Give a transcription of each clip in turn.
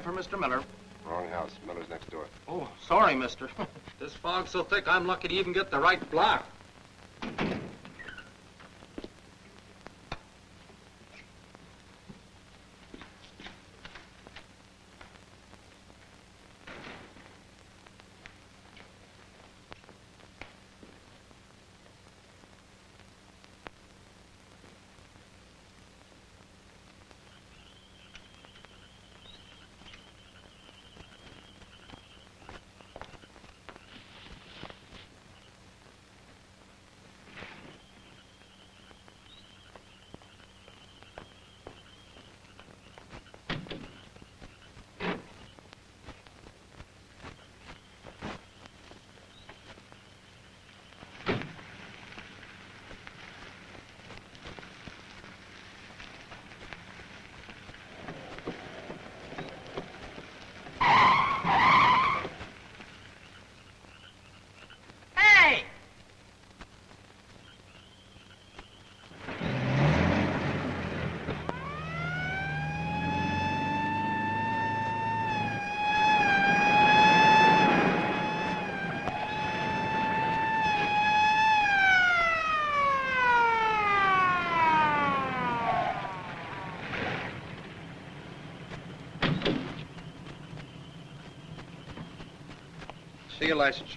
Cab for Mr. Miller. Wrong house. Miller's next door. Oh, sorry, mister. this fog's so thick, I'm lucky to even get the right block. Hey! See your license.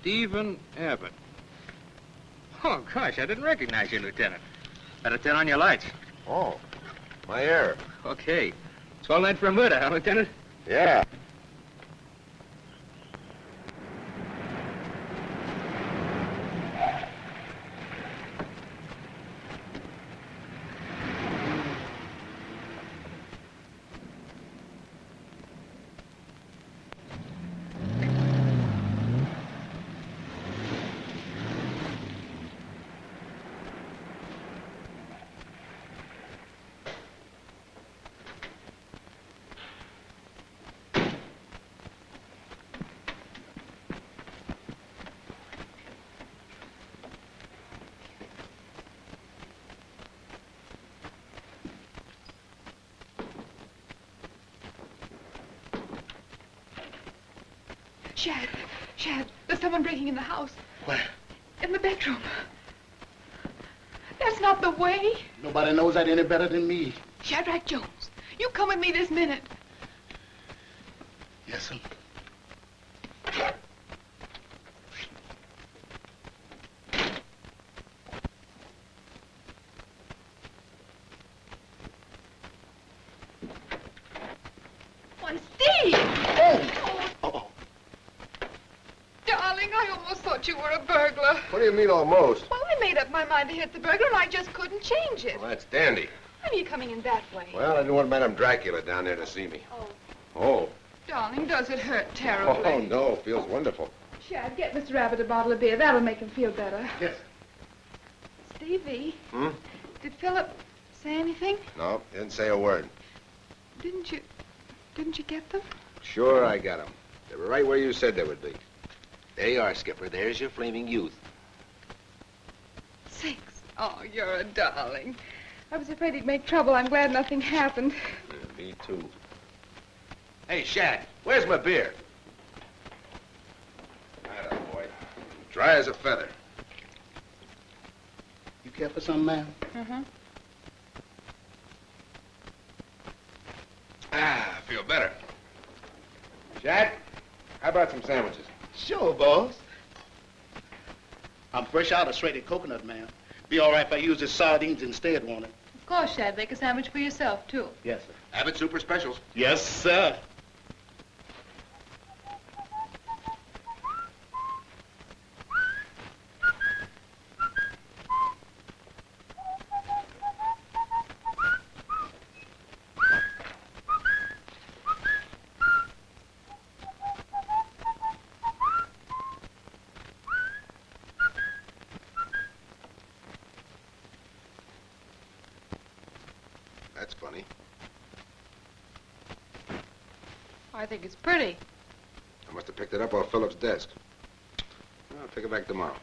Stephen Abbott. Oh, gosh, I didn't recognize you, Lieutenant. Better turn on your lights. Oh, my error. Okay. It's all night for a murder, huh, Lieutenant? Yeah. Shad, Shad, there's someone breaking in the house. Where? In the bedroom. That's not the way. Nobody knows that any better than me. Shadrach Jones, you come with me this minute. Yes, sir. Why, Steve! Oh! Oh, Darling, I almost thought you were a burglar. What do you mean almost? Well, I made up my mind to hit the burglar, and I just couldn't change it. Well, that's dandy. Why are you coming in that way? Well, I didn't want Madame Dracula down there to see me. Oh. Oh. Darling, does it hurt terribly? Oh, no. Feels wonderful. Shad, get Mr. Rabbit a bottle of beer. That'll make him feel better. yes. Stevie, Hmm? did Philip say anything? No, didn't say a word. Didn't you... Didn't you get them? Sure, I got them. They were right where you said they would be. There you are, Skipper. There's your flaming youth. Six. Oh, you're a darling. I was afraid he'd make trouble. I'm glad nothing happened. Yeah, me too. Hey, Shad, where's my beer? Atta boy. Dry as a feather. You care for some, ma'am? Uh-huh. Ah, I feel better. Shad, how about some sandwiches? Sure, boss. I'm fresh out of shredded coconut, man. Be all right if I use the sardines instead, won't it? Of course, Shad. Make a sandwich for yourself, too. Yes, sir. Abbott Super Specials. Yes, sir. That's funny. I think it's pretty. I must have picked it up off Philip's desk. I'll take it back tomorrow.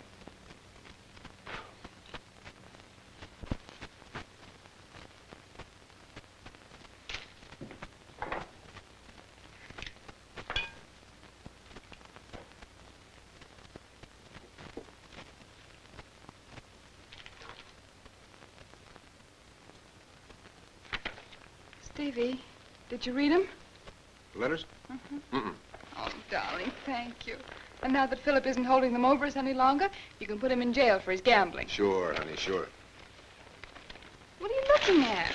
Stevie, did you read them? Letters? Mm-hmm. Mm-mm. Oh, darling, thank you. And now that Philip isn't holding them over us any longer, you can put him in jail for his gambling. Sure, honey, sure. What are you looking at?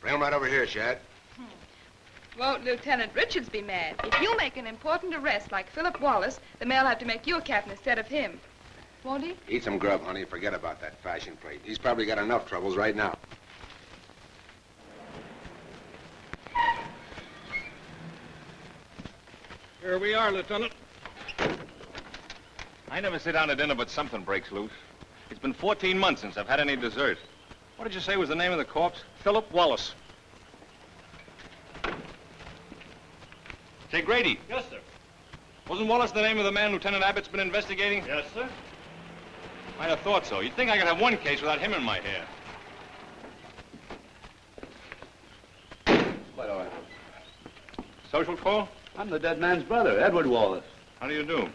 Bring him right over here, Shad. Won't Lieutenant Richards be mad? If you make an important arrest like Philip Wallace, the mayor'll have to make you a captain instead of him. Won't he? Eat some grub, honey. Forget about that fashion plate. He's probably got enough troubles right now. Here we are, Lieutenant. I never sit down to dinner but something breaks loose. It's been 14 months since I've had any dessert. What did you say was the name of the corpse? Philip Wallace. Say, Grady, Yes, sir. wasn't Wallace the name of the man Lieutenant Abbott's been investigating? Yes, sir. I'd have thought so. You'd think I could have one case without him in my hair. Quite all right. Social call? I'm the dead man's brother, Edward Wallace. How do you do?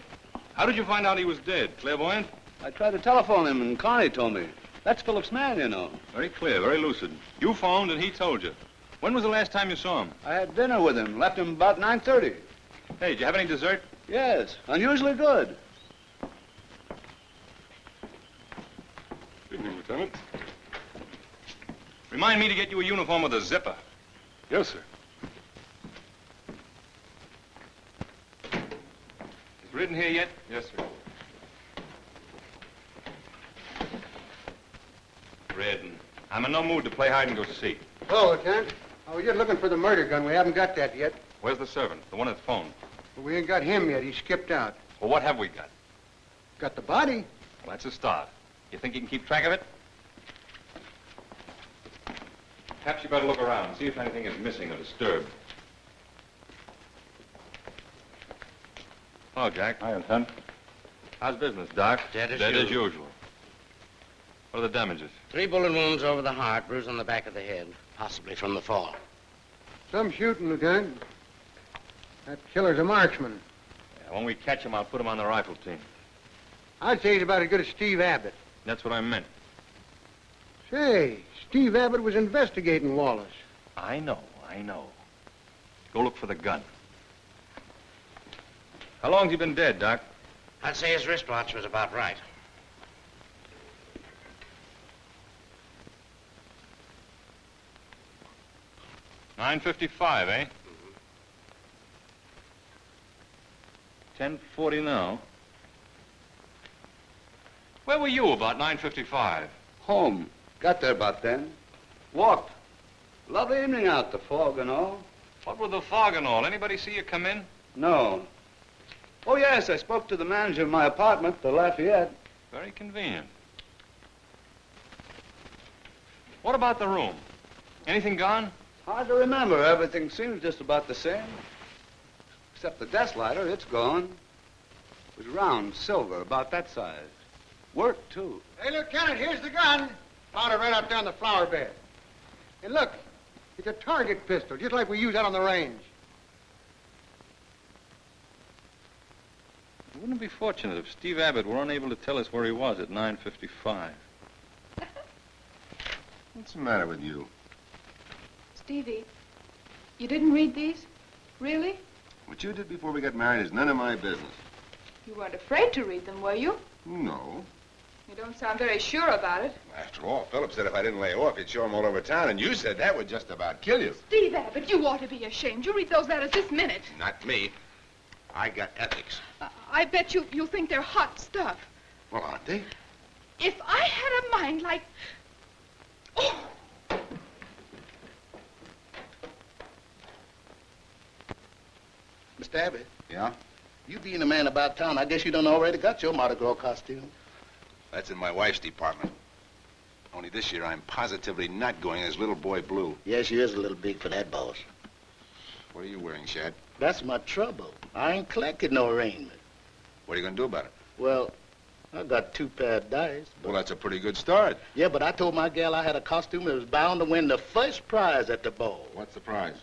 How did you find out he was dead? Clairvoyant? I tried to telephone him, and Carney told me. That's Philip's man, you know. Very clear, very lucid. You phoned and he told you. When was the last time you saw him? I had dinner with him, left him about 9.30. Hey, did you have any dessert? Yes, unusually good. Good Evening, Lieutenant. Remind me to get you a uniform with a zipper. Yes, sir. Is Reardon here yet? Yes, sir. Reardon. I'm in no mood to play hide and go seek. Hello, Lieutenant. Oh, we're just looking for the murder gun. We haven't got that yet. Where's the servant? The one at the phone. But we ain't got him yet. He skipped out. Well, what have we got? Got the body? Well, that's a start. You think you can keep track of it? Perhaps you better look around and see if anything is missing or disturbed. Hello, Jack. Hi, Lieutenant. How's business, Doc? Dead as Dead as usual. usual. What are the damages? Three bullet wounds over the heart, bruise on the back of the head, possibly from the fall. Some shooting, Lieutenant. That killer's a marksman. Yeah, when we catch him, I'll put him on the rifle team. I'd say he's about as good as Steve Abbott. That's what I meant. Say, Steve Abbott was investigating Wallace. I know, I know. Go look for the gun. How long's he been dead, Doc? I'd say his wristwatch was about right. Nine fifty-five, eh? Ten forty now. Where were you about nine fifty-five? Home. Got there about then. Walked. Lovely evening out, the fog and all. What with the fog and all? Anybody see you come in? No. Oh, yes, I spoke to the manager of my apartment, the Lafayette. Very convenient. What about the room? Anything gone? Hard to remember. Everything seems just about the same. Except the desk lighter, it's gone. It was round, silver, about that size. Worked, too. Hey, Lieutenant, here's the gun. Found it right out there on the flower bed. And look, it's a target pistol, just like we use out on the range. Wouldn't it be fortunate if Steve Abbott were unable to tell us where he was at 9.55? What's the matter with you? Stevie, you didn't read these? Really? What you did before we got married is none of my business. You weren't afraid to read them, were you? No. You don't sound very sure about it. After all, Philip said if I didn't lay off, he'd show him all over town, and you said that would just about kill you. Steve Abbott, you ought to be ashamed. You read those letters this minute. Not me. I got ethics. Uh, I bet you you think they're hot stuff. Well, aren't they? If I had a mind like... Oh! Mr. Abbott, Yeah? you being a man about town, I guess you done already got your Mardi Gras costume. That's in my wife's department. Only this year I'm positively not going as little boy blue. Yes, you is a little big for that, boss. What are you wearing, Shad? That's my trouble. I ain't collected no arraignment. What are you going to do about it? Well, I got two pair of dice. But... Well, that's a pretty good start. Yeah, but I told my gal I had a costume that was bound to win the first prize at the ball. What's the prize?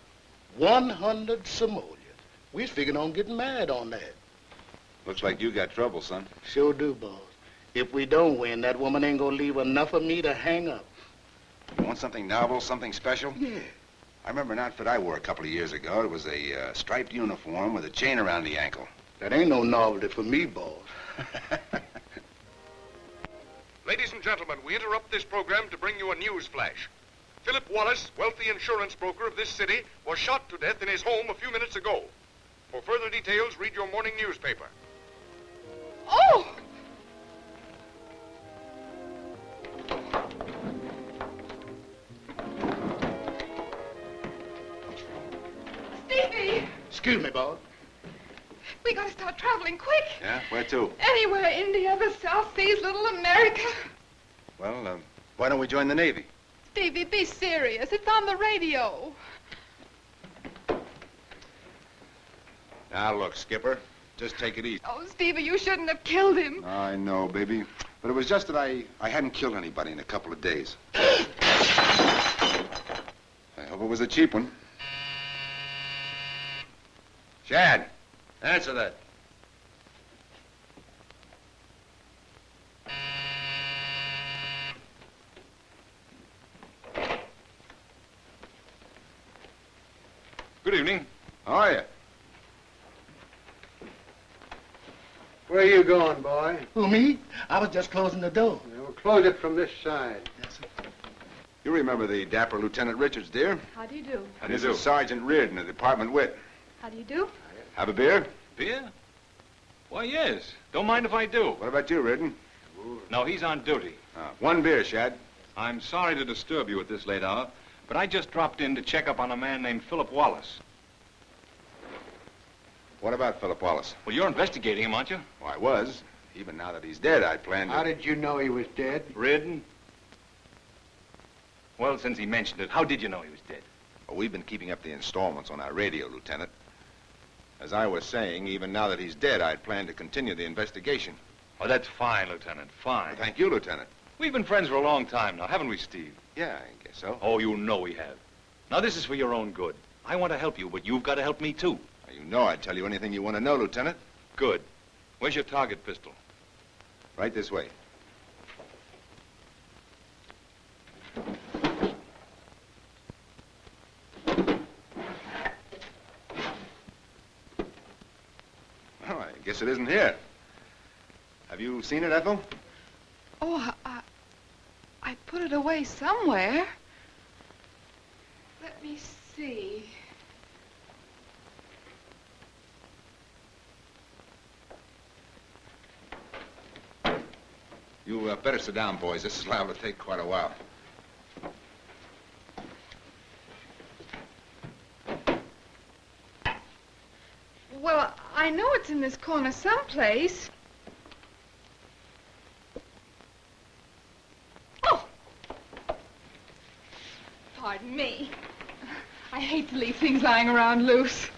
100 simoleons. We was figuring on getting married on that. Looks like you got trouble, son. Sure do, boss. If we don't win, that woman ain't gonna leave enough of me to hang up. You want something novel, something special? Yeah. I remember an outfit I wore a couple of years ago. It was a uh, striped uniform with a chain around the ankle. That ain't no novelty for me, boss. Ladies and gentlemen, we interrupt this program to bring you a news flash. Philip Wallace, wealthy insurance broker of this city, was shot to death in his home a few minutes ago. For further details, read your morning newspaper. Oh! Stevie! Excuse me, Bob. We gotta start traveling quick. Yeah? Where to? Anywhere, India, the South Seas, Little America. Well, uh, why don't we join the Navy? Stevie, be serious. It's on the radio. Now, look, Skipper, just take it easy. Oh, Stevie, you shouldn't have killed him. I know, baby. But it was just that I, I hadn't killed anybody in a couple of days. Uh, I hope it was a cheap one. Shad, answer that. Good evening. How are you? Where are you going, boy? Who, me? I was just closing the door. Yeah, we'll close it from this side. Yes. You remember the dapper Lieutenant Richards, dear? How do you do? How do you this do? is Sergeant Reardon of Department Wit. How do you do? Have a beer? Beer? Why, yes. Don't mind if I do. What about you, Reardon? No, he's on duty. Uh, one beer, Shad. I'm sorry to disturb you at this late hour, but I just dropped in to check up on a man named Philip Wallace. What about Philip Wallace? Well, you're investigating him, aren't you? Well, I was. Even now that he's dead, I planned to... How did you know he was dead? Reardon? Well, since he mentioned it, how did you know he was dead? Well, we've been keeping up the installments on our radio, Lieutenant. As I was saying, even now that he's dead, I'd plan to continue the investigation. Oh, that's fine, Lieutenant. Fine. Well, thank you, Lieutenant. We've been friends for a long time now, haven't we, Steve? Yeah, I guess so. Oh, you know we have. Now, this is for your own good. I want to help you, but you've got to help me, too. Now, You know I'd tell you anything you want to know, Lieutenant. Good. Where's your target pistol? Right this way. Well, I guess it isn't here. Have you seen it, Ethel? Oh, I, I put it away somewhere. Let me see. You uh, better sit down, boys. This is liable to take quite a while. Well, I know it's in this corner someplace. Oh! Pardon me. I hate to leave things lying around loose.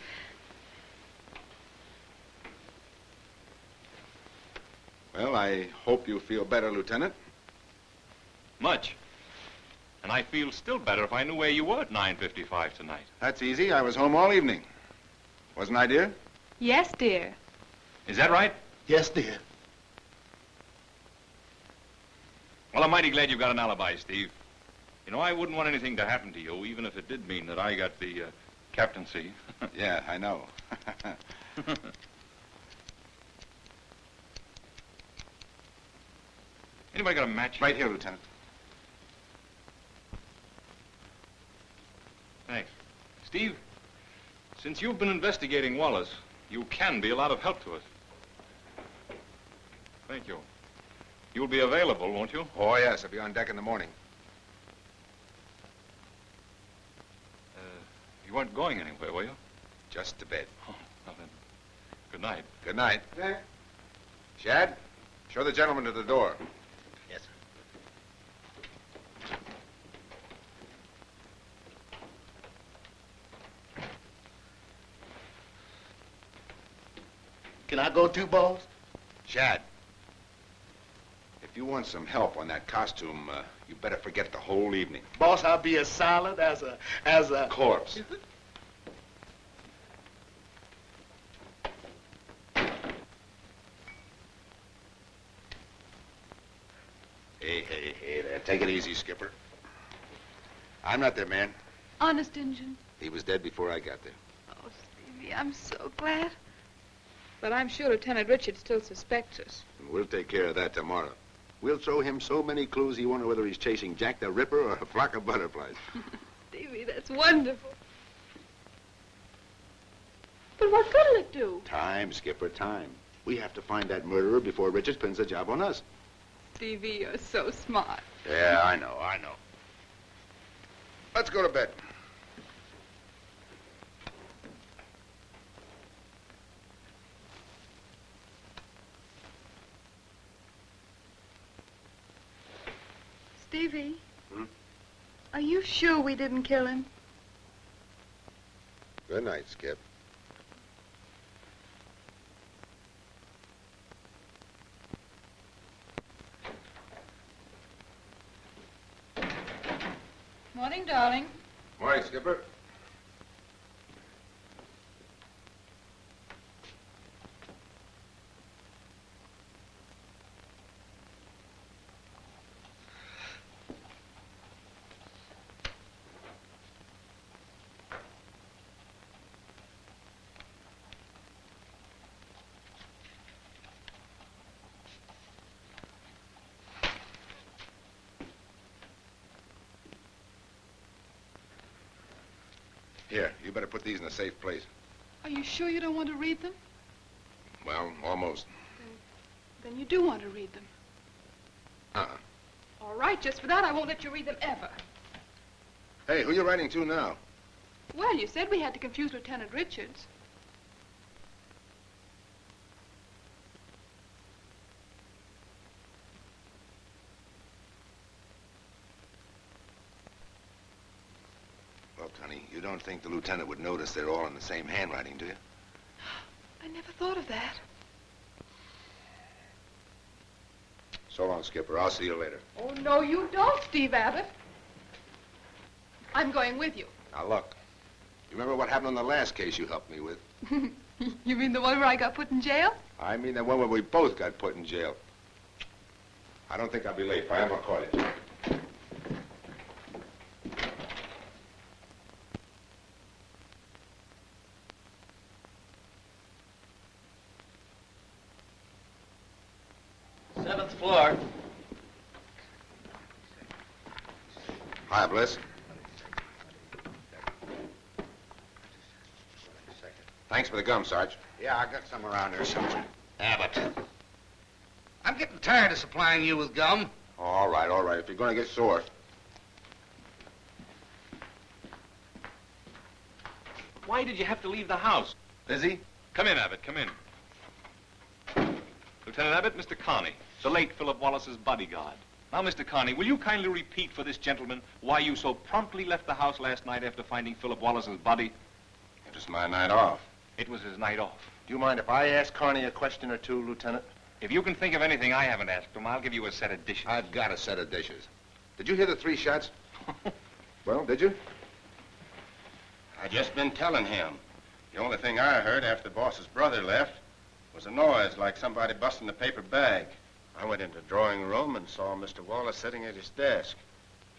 Hope you feel better, Lieutenant. Much. And I feel still better if I knew where you were at 9.55 tonight. That's easy. I was home all evening. Wasn't I, dear? Yes, dear. Is that right? Yes, dear. Well, I'm mighty glad you've got an alibi, Steve. You know, I wouldn't want anything to happen to you, even if it did mean that I got the uh, captaincy. Yeah, I know. Anybody got a match? right here, Lieutenant. Thanks. Steve, since you've been investigating Wallace, you can be a lot of help to us. Thank you. You'll be available, won't you? Oh, yes. I'll be on deck in the morning. Uh, you weren't going anywhere, were you? Just to bed. Oh, well then. Good night. Good night. Yeah. Shad, show the gentleman to the door. Yes, sir. Can I go too, boss? Shad, if you want some help on that costume, uh, you better forget the whole evening. Boss, I'll be as silent as a, as a... Corpse. Hey, hey, hey there. Take it easy, Skipper. I'm not their man. Honest, Injun. He was dead before I got there. Oh, Stevie, I'm so glad. But I'm sure Lieutenant Richard still suspects us. And we'll take care of that tomorrow. We'll throw him so many clues he won't know whether he's chasing Jack the Ripper or a flock of butterflies. Stevie, that's wonderful. But what good'll it do? Time, Skipper, time. We have to find that murderer before Richards pins the job on us. Stevie, you're so smart. Yeah, I know, I know. Let's go to bed. Stevie? Hmm? Are you sure we didn't kill him? Good night, Skip. Morning, darling. Morning, Skipper. You better put these in a safe place. Are you sure you don't want to read them? Well, almost. Then you do want to read them. Uh-uh. All right, just for that, I won't let you read them ever. Hey, who are you writing to now? Well, you said we had to confuse Lieutenant Richards. Look, honey, you don't think the lieutenant would notice they're all in the same handwriting, do you? I never thought of that. So long, Skipper. I'll see you later. Oh, no, you don't, Steve Abbott. I'm going with you. Now, look. You remember what happened on the last case you helped me with? you mean the one where I got put in jail? I mean the one where we both got put in jail. I don't think I'll be late. If I am, I'll call you. Seventh floor. Hi, Bliss. Thanks for the gum, Sarge. Yeah, I got some around here somewhere. Abbott. I'm getting tired of supplying you with gum. All right, all right. If you're going to get sore. Why did you have to leave the house? Busy? Come in, Abbott, come in. Lieutenant Abbott, Mr. Carney, the late Philip Wallace's bodyguard. Now, Mr. Carney, will you kindly repeat for this gentleman why you so promptly left the house last night after finding Philip Wallace's body? It was my night off. It was his night off. Do you mind if I ask Carney a question or two, Lieutenant? If you can think of anything I haven't asked him, I'll give you a set of dishes. I've got a set of dishes. Did you hear the three shots? well, did you? I just been telling him. The only thing I heard after the boss's brother left was a noise like somebody busting the paper bag. I went into the drawing room and saw Mr. Wallace sitting at his desk.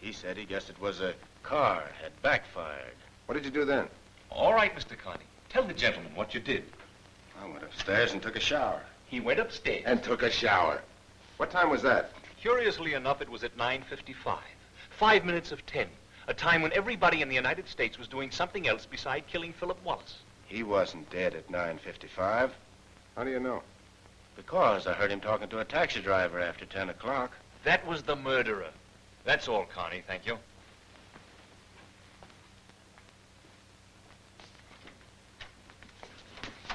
He said he guessed it was a car had backfired. What did you do then? All right, Mr. Carney. Tell the gentleman what you did. I went upstairs and took a shower. He went upstairs. And took a shower. What time was that? Curiously enough, it was at 9.55. Five minutes of 10. A time when everybody in the United States was doing something else beside killing Philip Wallace. He wasn't dead at 9.55. How do you know? Because I heard him talking to a taxi driver after 10 o'clock. That was the murderer. That's all, Carney. Thank you.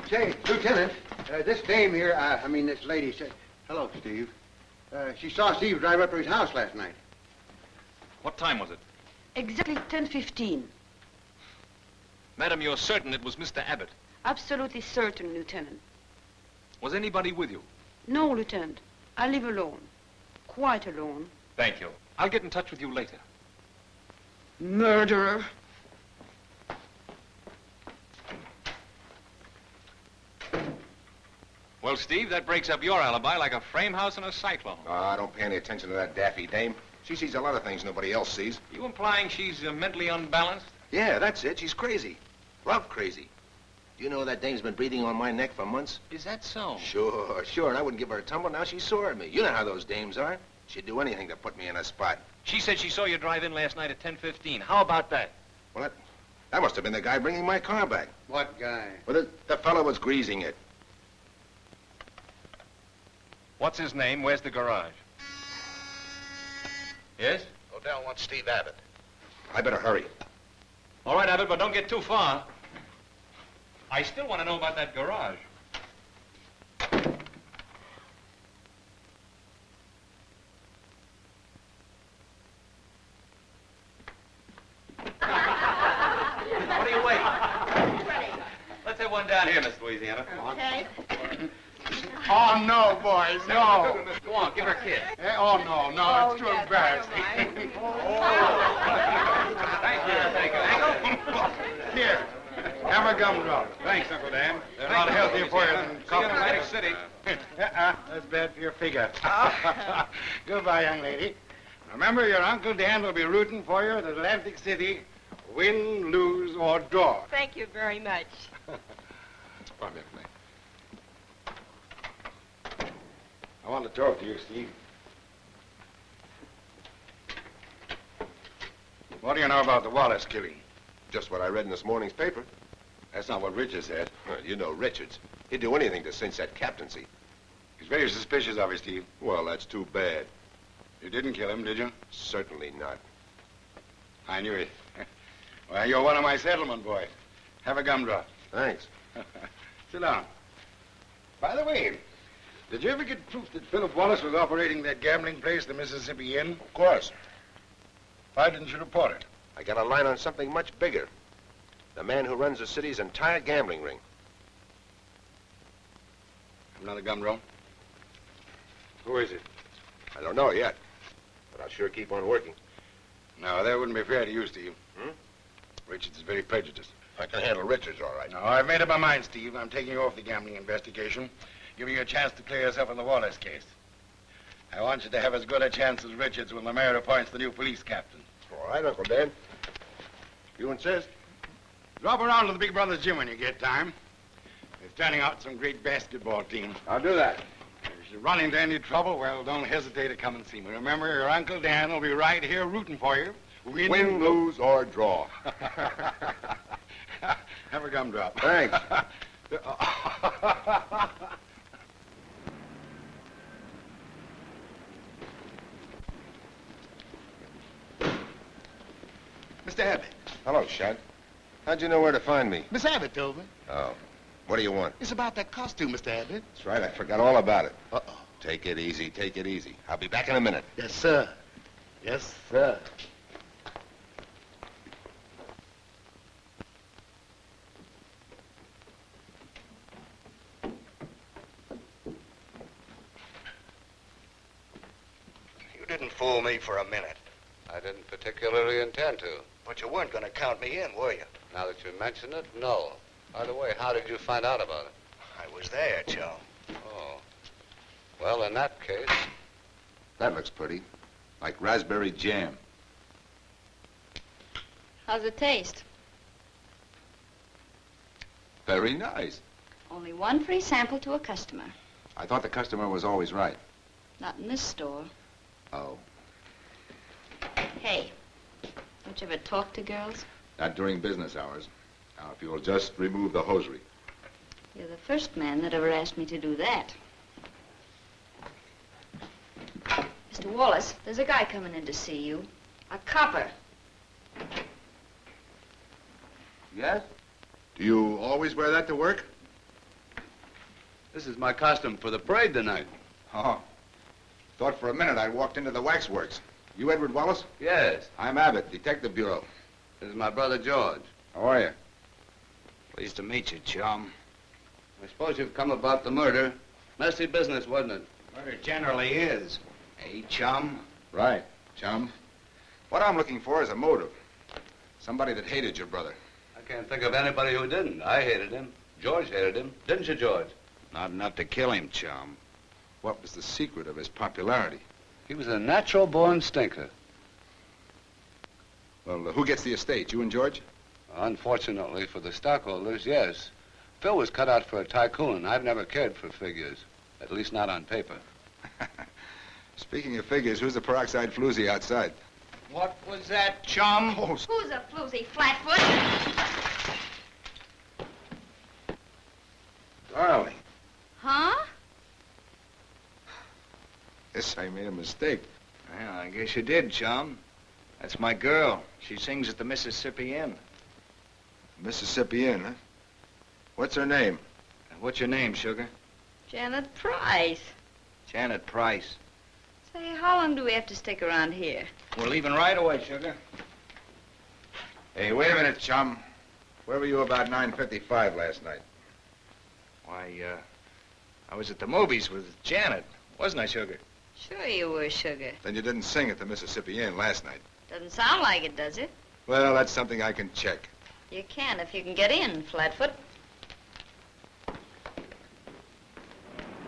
Say, Lieutenant, uh, this dame here, uh, I mean this lady said, hello, Steve. Uh, she saw Steve drive up to his house last night. What time was it? Exactly 10.15. Madam, you're certain it was Mr. Abbott. Absolutely certain, Lieutenant. Was anybody with you? No, Lieutenant. I live alone. Quite alone. Thank you. I'll get in touch with you later. Murderer. Well, Steve, that breaks up your alibi like a frame house in a cyclone. Ah, I don't pay any attention to that daffy dame. She sees a lot of things nobody else sees. You implying she's uh, mentally unbalanced? Yeah, that's it. She's crazy. Love crazy. Do you know that dame's been breathing on my neck for months? Is that so? Sure, sure. And I wouldn't give her a tumble. Now she's sore at me. You know how those dames are. She'd do anything to put me in a spot. She said she saw you drive in last night at 10.15. How about that? Well, that, that must have been the guy bringing my car back. What guy? Well, the, the fellow was greasing it. What's his name? Where's the garage? Yes? Odell wants Steve Abbott. I better hurry. All right, Abbott, but don't get too far. I still want to know about that garage. what are you waiting? Let's have one down here, Miss Louisiana. Come Okay. Oh, no, boys, no. Go on, give her a kiss. Eh, oh, no, no, it's too yes, embarrassing. I don't Thank you, thank you. Here, have a gumdrop. Thanks, Uncle Dan. They're a lot healthier for you than See you in coffee. Atlantic City. Uh-uh. uh-uh, that's bad for your figure. Uh-uh. Goodbye, young lady. Remember, your Uncle Dan will be rooting for you at Atlantic City, win, lose, or draw. Thank you very much. Come here, Clay. I want to talk to you, Steve. What do you know about the Wallace killing? Just what I read in this morning's paper. That's not what Richard said. Well, you know Richards. He'd do anything to cinch that captaincy. He's very suspicious of you, Steve. Well, that's too bad. You didn't kill him, did you? Certainly not. I knew it. well, you're one of my settlement boys. Have a gumdrop. Thanks. Sit down. By the way, did you ever get proof that Philip Wallace was operating that gambling place, the Mississippi Inn? Of course. Why didn't you report it? I got a line on something much bigger. The man who runs the city's entire gambling ring. Another gumdrop? Who is it? I don't know yet, but I'll sure keep on working. No, that wouldn't be fair to you, Steve. Hmm? Richards is very prejudiced. I can handle Richards all right. No, I've made up my mind, Steve. I'm taking you off the gambling investigation, giving you a chance to clear yourself in the Wallace case. I want you to have as good a chance as Richards when the mayor appoints the new police captain. All right, Uncle Dan. You insist? Drop around to the Big Brothers gym when you get time. They're turning out some great basketball teams. I'll do that. If you run into any trouble, well, don't hesitate to come and see me. Remember, your Uncle Dan will be right here rooting for you. Win, Win, lose, or draw. Have a gumdrop. Thanks. Mr. Abbott. Hello, Shad. How'd you know where to find me? Miss Abbott told me. Oh. What do you want? It's about that costume, Mr. Abbott. That's right, I forgot all about it. Uh-oh. Take it easy, take it easy. I'll be back in a minute. Yes, sir. Yes, sir. You didn't fool me for a minute. I didn't particularly intend to. But you weren't going to count me in, were you? Now that you mention it, no. By the way, how did you find out about it? I was there, Joe. Oh. Well, in that case, That looks pretty. Like raspberry jam. How's it taste? Very nice. Only one free sample to a customer. I thought the customer was always right. Not in this store. Oh. Hey, don't you ever talk to girls? Not during business hours. Now, if you'll just remove the hosiery. You're the first man that ever asked me to do that. Mr. Wallace, there's a guy coming in to see you. A copper. Yes? Do you always wear that to work? This is my costume for the parade tonight. Oh. Thought for a minute I walked into the waxworks. You Edward Wallace? Yes. I'm Abbott, Detective Bureau. This is my brother George. How are you? Pleased to meet you, chum. I suppose you've come about the murder. Messy business, wasn't it? Murder generally is. Hey, chum? Right, chum. What I'm looking for is a motive. Somebody that hated your brother. I can't think of anybody who didn't. I hated him. George hated him. Didn't you, George? Not enough to kill him, chum. What was the secret of his popularity? He was a natural-born stinker. Well, uh, who gets the estate, you and George? Unfortunately for the stockholders, yes. Phil was cut out for a tycoon. I've never cared for figures. At least not on paper. Speaking of figures, who's the peroxide floozy outside? What was that, chum? Oh, Who's a floozy flatfoot? darling. Huh? Yes, I made a mistake. Well, I guess you did, chum. That's my girl. She sings at the Mississippi Inn. Mississippi Inn, huh? What's her name? What's your name, Sugar? Janet Price. Janet Price. Say, how long do we have to stick around here? We're leaving right away, Sugar. Hey, wait a minute, chum. Where were you about 9.55 last night? Why, uh, I was at the movies with Janet, wasn't I, Sugar? Sure you were, Sugar. Then you didn't sing at the Mississippi Inn last night. Doesn't sound like it, does it? Well, that's something I can check. You can if you can get in, Flatfoot.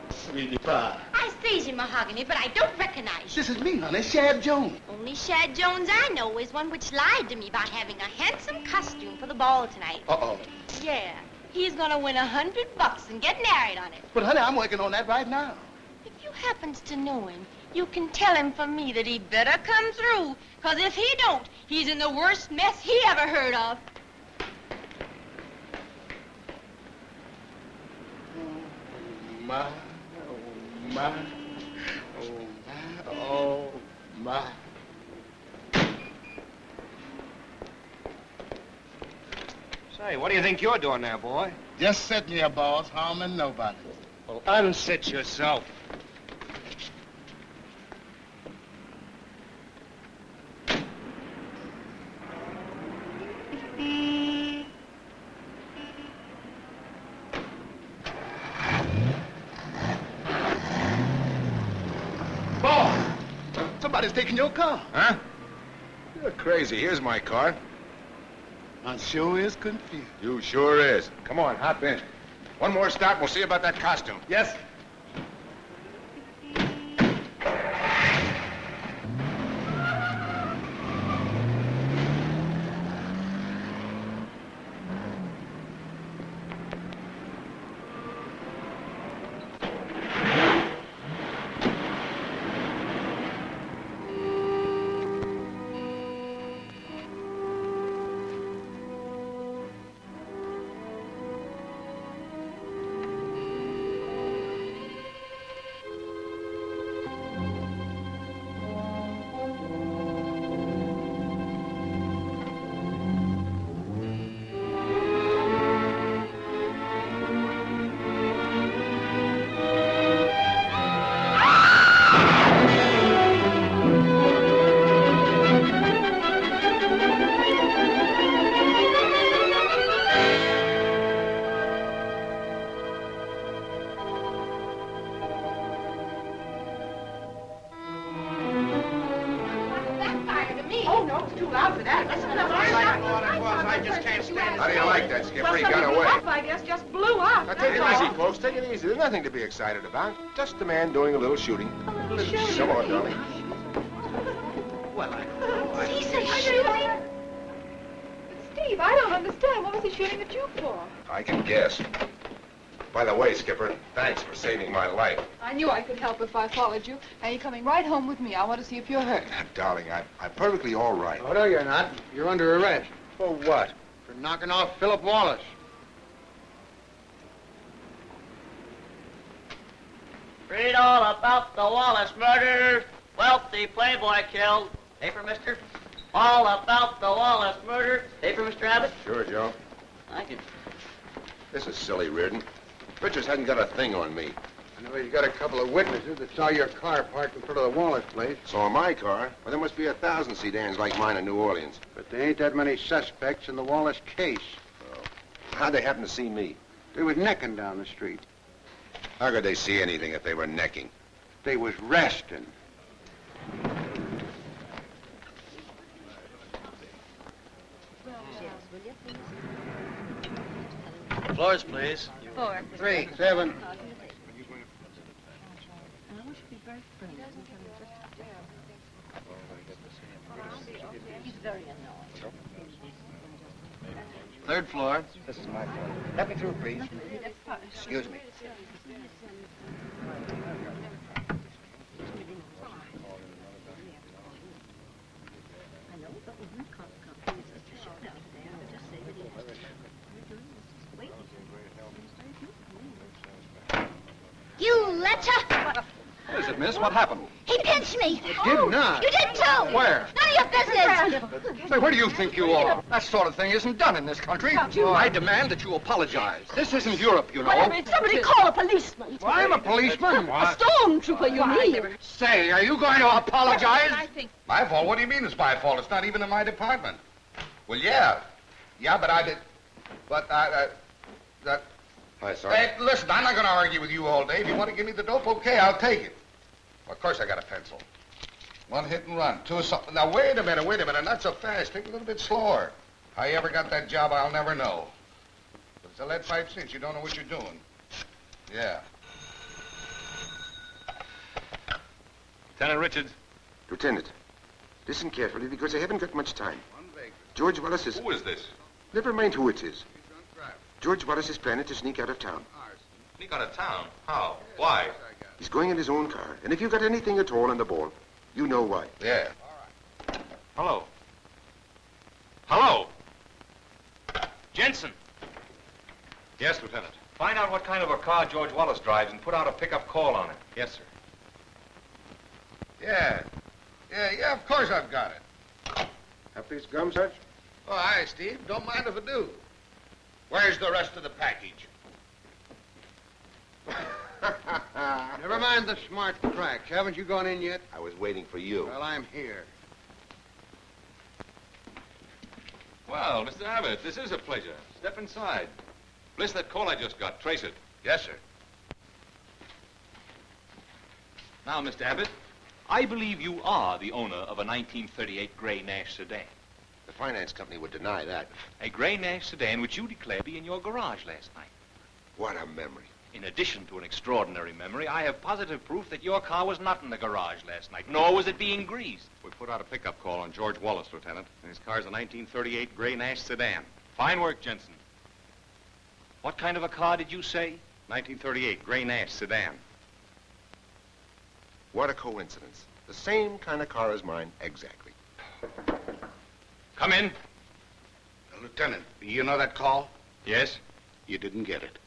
Sweetie pie. I sees you, Mahogany, but I don't recognize you. This is me, honey, Shad Jones. Only Shad Jones I know is one which lied to me about having a handsome costume for the ball tonight. Uh-oh. Yeah, he's gonna win a hundred bucks and get married on it. But, honey, I'm working on that right now. If you happens to know him, you can tell him from me that he better come through, because if he don't, he's in the worst mess he ever heard of. Oh, my, oh, my, oh, my, oh, my. Say, what do you think you're doing there, boy? Just sitting here, boss, harming nobody. Well, unsit yourself. Boss, somebody's taking your car. Huh? You're crazy. Here's my car. I sure is confused. You sure is. Come on, hop in. One more stop, and we'll see about that costume. Yes. Excited about. Just a man doing a little shooting. Come on, darling. Well, I... He's a shooting? Steve, I don't understand. What was he shooting at you for? I can guess. By the way, Skipper, thanks for saving my life. I knew I could help if I followed you. Now you're coming right home with me. I want to see if you're hurt. Ah, darling, I, I'm perfectly all right. Oh, no, you're not. You're under arrest. For what? For knocking off Philip Wallace. Read all about the Wallace murder. Wealthy playboy killed. Paper, mister? All about the Wallace murder. Paper, Mr. Abbott? Sure, Joe. Thank you. This is silly, Reardon. Richards hasn't got a thing on me. I know he's got a couple of witnesses that saw your car parked in front of the Wallace place. Saw my car. Well, there must be a thousand sedans like mine in New Orleans. But there ain't that many suspects in the Wallace case. How'd they happen to see me? They was necking down the street. How could they see anything if they were necking? They was resting. Floors, please. Four. Three, seven. Third floor. This is my floor. Let me through, please. Excuse me. You letter! What is it, miss? What happened? He pinched me. You did not. You did too. Where? None of your business. Say, where do you think you are? That sort of thing isn't done in this country. you- I demand that you apologize. This isn't Europe, you know. Somebody call a policeman. Well, I'm a policeman. A stormtrooper, you mean? Say, are you going to apologize? I think My fault? What do you mean it's my fault? It's not even in my department. Well, yeah. Yeah, but I did... But I... Uh, that... Hi, Sergeant. Hey, listen, I'm not going to argue with you all day. If you want to give me the dope, okay, I'll take it. Well, of course I got a pencil. One hit and run. Two something. Now, wait a minute, wait a minute. Not so fast. Take it a little bit slower. How you ever got that job, I'll never know. But it's a lead pipe cinch. You don't know what you're doing. Yeah. Lieutenant Richards. Lieutenant, listen carefully because I haven't got much time. George Wallace is... Who is this? Never mind who it is. George Wallace is planning to sneak out of town. Ah, sneak out of town? How? Why? He's going in his own car. And if you've got anything at all on the ball, you know why. Yeah. All right. Hello. Hello. Jensen. Yes, Lieutenant. Find out what kind of a car George Wallace drives and put out a pickup call on it. Yes, sir. Yeah. Yeah, yeah, of course I've got it. Have these gum, Sarge? Oh, hi, Steve. Don't mind if I do. Where's the rest of the package? Never mind the smart cracks. Haven't you gone in yet? I was waiting for you. Well, I'm here. Well, Mr. Abbott, this is a pleasure. Step inside. Bliss, that call I just got. Trace it. Yes, sir. Now, Mr. Abbott, I believe you are the owner of a 1938 gray Nash sedan. The finance company would deny that. A gray Nash sedan which you declared to be in your garage last night. What a memory. In addition to an extraordinary memory, I have positive proof that your car was not in the garage last night, nor was it being greased. We put out a pickup call on George Wallace, Lieutenant, and his car's a 1938 gray Nash sedan. Fine work, Jensen. What kind of a car did you say? 1938 gray Nash sedan. What a coincidence. The same kind of car as mine, exactly. Come in. Uh, Lieutenant, you know that call? Yes? You didn't get it.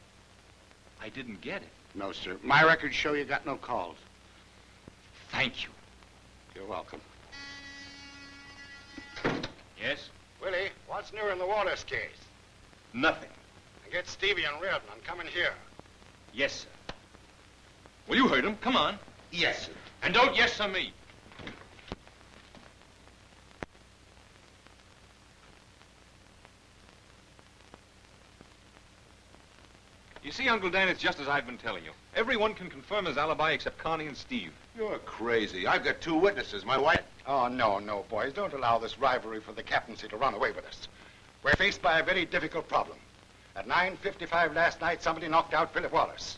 I didn't get it. No, sir. My records show you got no calls. Thank you. You're welcome. Yes? Willie, what's new in the Wallace case? Nothing. Get Stevie and Reardon come in here. Yes, sir. Well, you heard him. Come on. Yes, sir. And don't yes sir me. You see, Uncle Dan, it's just as I've been telling you. Everyone can confirm his alibi except Connie and Steve. You're crazy. I've got two witnesses. My wife. Oh, no, no, boys. Don't allow this rivalry for the captaincy to run away with us. We're faced by a very difficult problem. At 9.55 last night, somebody knocked out Philip Wallace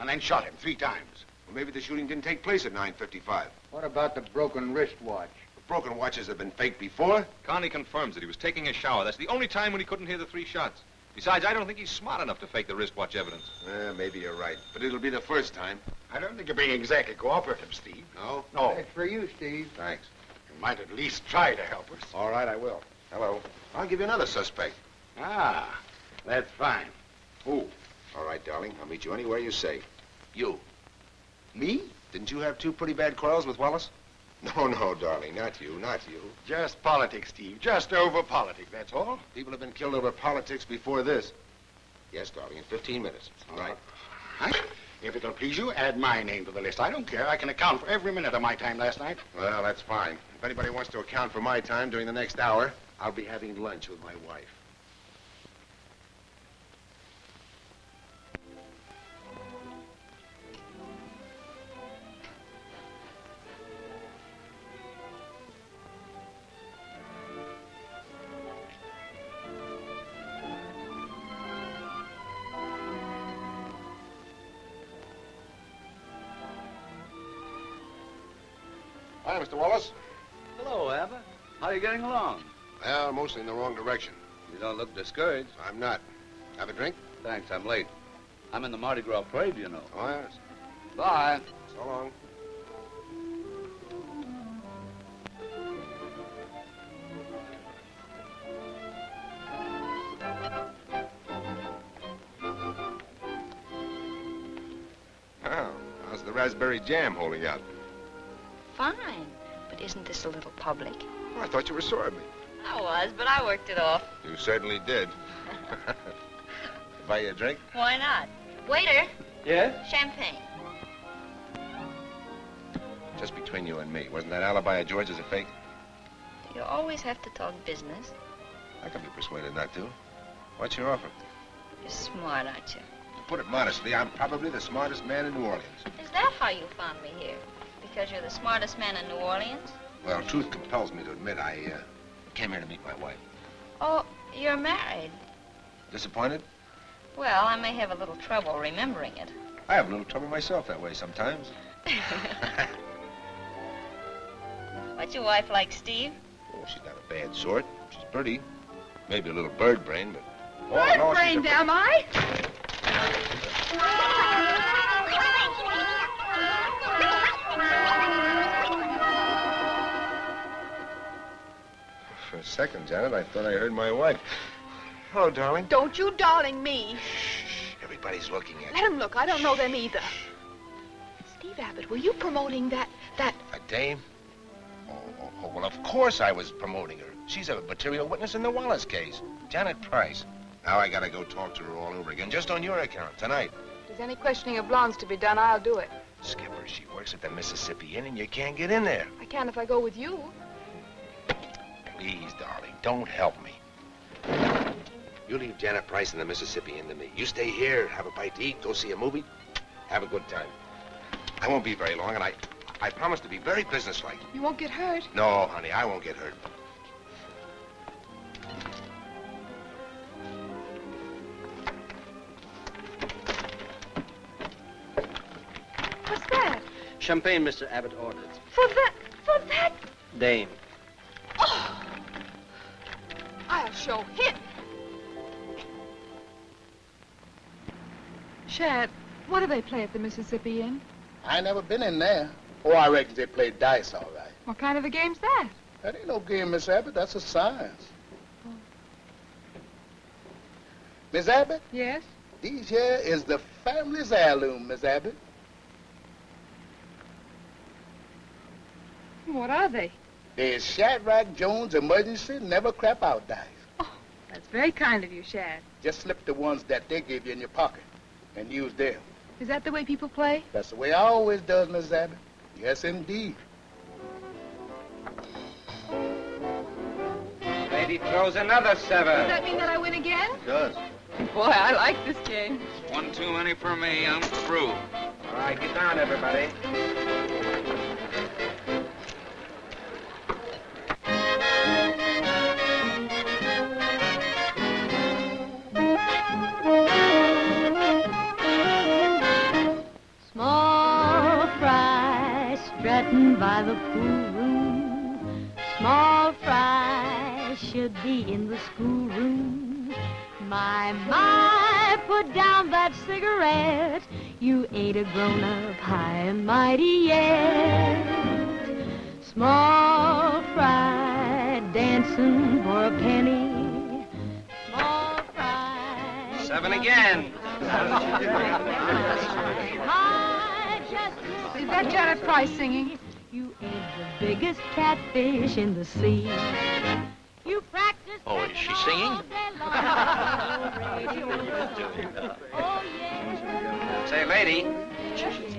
and then shot him three times. Well, maybe the shooting didn't take place at 9.55. What about the broken wristwatch? Broken watches have been faked before. Connie confirms that he was taking a shower. That's the only time when he couldn't hear the three shots. Besides, I don't think he's smart enough to fake the wristwatch evidence. Eh, maybe you're right, but it'll be the first time. I don't think you're being exactly cooperative, Steve. No? No. That's for you, Steve. Thanks. You might at least try to help us. All right, I will. Hello. I'll give you another suspect. Ah, that's fine. Who? All right, darling. I'll meet you anywhere you say. You. Me? Didn't you have two pretty bad quarrels with Wallace? No, no, darling. Not you. Not you. Just politics, Steve. Just over politics, that's all. People have been killed over politics before this. Yes, darling. In 15 minutes. All right. Uh, right? If it'll please you, add my name to the list. I don't care. I can account for every minute of my time last night. Well, that's fine. If anybody wants to account for my time during the next hour, I'll be having lunch with my wife. Wallace. Hello, Abbott. How are you getting along? Well, mostly in the wrong direction. You don't look discouraged. I'm not. Have a drink? Thanks, I'm late. I'm in the Mardi Gras parade, you know. Oh, yes. Bye. So long. Oh, how's the raspberry jam holding out? Fine. But isn't this a little public? Oh, I thought you were sorry. I was, but I worked it off. You certainly did. Buy you a drink? Why not? Waiter, Yes? champagne. Just between you and me. Wasn't that alibi of George's a fake? You always have to talk business. I can be persuaded not to. What's your offer? You're smart, aren't you? To put it modestly, I'm probably the smartest man in New Orleans. Is that how you found me here? Because you're the smartest man in New Orleans? Well, truth compels me to admit I uh, came here to meet my wife. Oh, you're married. Disappointed? Well, I may have a little trouble remembering it. I have a little trouble myself that way sometimes. What's your wife like, Steve? Oh, she's not a bad sort. She's pretty. Maybe a little bird brain, but... Oh, Bird no, she's brained, a- am I? second, Janet, I thought I heard my wife. Hello, darling. Don't you darling me. Everybody's looking at Let them look. I don't know them either. Steve Abbott, were you promoting that, that... A dame? Oh, oh, oh, well, of course I was promoting her. She's a material witness in the Wallace case. Janet Price. Now I gotta go talk to her all over again, just on your account, tonight. If there's any questioning of blondes to be done, I'll do it. Skipper, she works at the Mississippi Inn, and you can't get in there. I can if I go with you. Please, darling, don't help me. You leave Janet Price and the Mississippi Inn to me. You stay here, have a bite to eat, go see a movie, have a good time. I won't be very long, and I, I promise to be very businesslike. You won't get hurt. No, honey, I won't get hurt. What's that? Champagne Mr. Abbott ordered. For that, for that. Dame. Oh. I'll show him. Shad, what do they play at the Mississippi Inn? I never been in there. Oh, I reckon they play dice all right. What kind of a game's that? That ain't no game, Miss Abbott. That's a science. Oh. Miss Abbott, Yes? these here is the family's heirloom, Miss Abbott. What are they? There's Shadrach Jones Emergency Never Crap Out dice. Oh, that's very kind of you, Shad. Just slip the ones that they give you in your pocket and use them. Is that the way people play? That's the way I always does, Miss Abbott. Yes, indeed. Lady throws another seven. Does that mean that I win again? It Does. Boy, I like this game. One too many for me. I'm through. All right, get down, everybody. By the pool room. Small fry should be in the schoolroom. My, my, put down that cigarette. You ain't a grown-up high and mighty yet. Small fry dancing for a penny. Small fry. Seven again. I just Is that Janet Price singing? You ain't the biggest catfish in the sea. You practice Oh, is she singing? oh yeah. Say, lady,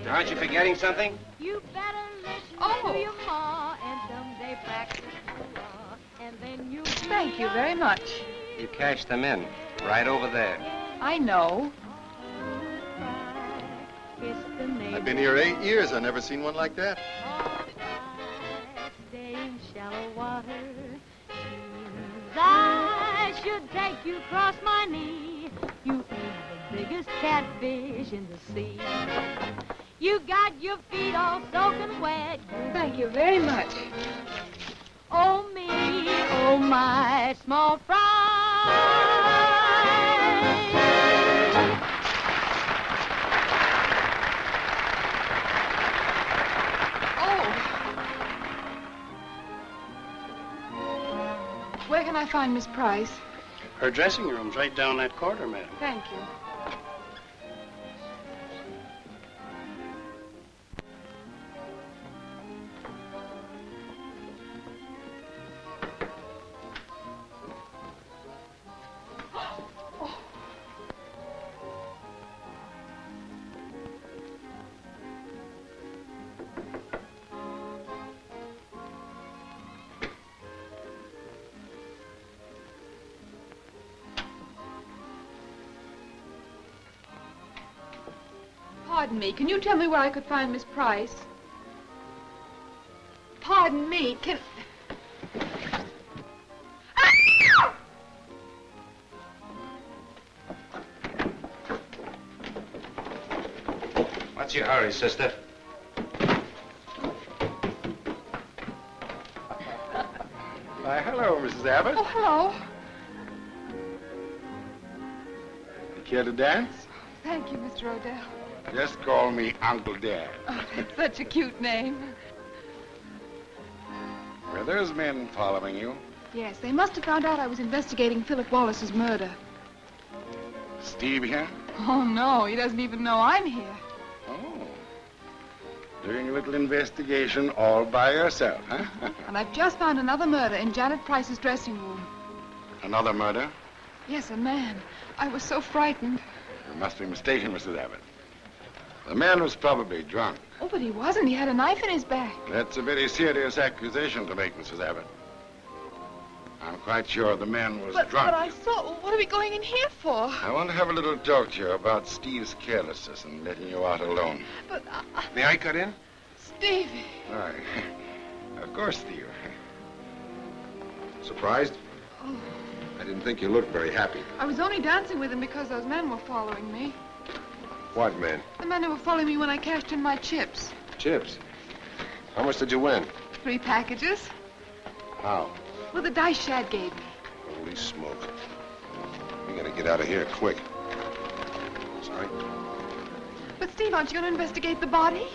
aren't you forgetting something? You better listen Oh. to your ma and someday practice law, and then you. Thank you very much. You cashed them in, right over there. I know. Kiss the neighbor. I've been here eight years. I've never seen one like that. Shallow water. I should take you across my knee. You ain't the biggest catfish in the sea. You got your feet all soaking wet. Thank you very much. Oh me, oh my small fry. Where can I find Miss Price? Her dressing room's right down that corridor, madam. Thank you. Pardon me. Can you tell me where I could find Miss Price? Pardon me. Can. What's your hurry, sister? Why, hello, Mrs. Abbott. Oh, hello. You care to dance? Thank you, Mr. Odell. Just call me Uncle Dan. Oh, it's such a cute name. Were those men following you? Yes, they must have found out I was investigating Philip Wallace's murder. Steve here? Oh, no, he doesn't even know I'm here. Oh. Doing a little investigation all by yourself, huh? And I've just found another murder in Janet Price's dressing room. Another murder? Yes, a man. I was so frightened. You must be mistaken, Mrs. Abbott. The man was probably drunk. Oh, but he wasn't. He had a knife in his back. That's a very serious accusation to make, Mrs. Abbott. I'm quite sure the man was But, drunk. but I saw... what are we going in here for? I want to have a little talk to you about Steve's carelessness and letting you out alone. But, uh, May I cut in? Stevie. Why, of course, Steve. Surprised? Oh, I didn't think you looked very happy. I was only dancing with him because those men were following me. What, man? The men who were following me when I cashed in my chips. Chips. How much did you win? Three packages. How? With the dice Shad gave me. Holy smoke. We gotta get out of here quick. Sorry? But, Steve, aren't you to investigate the body?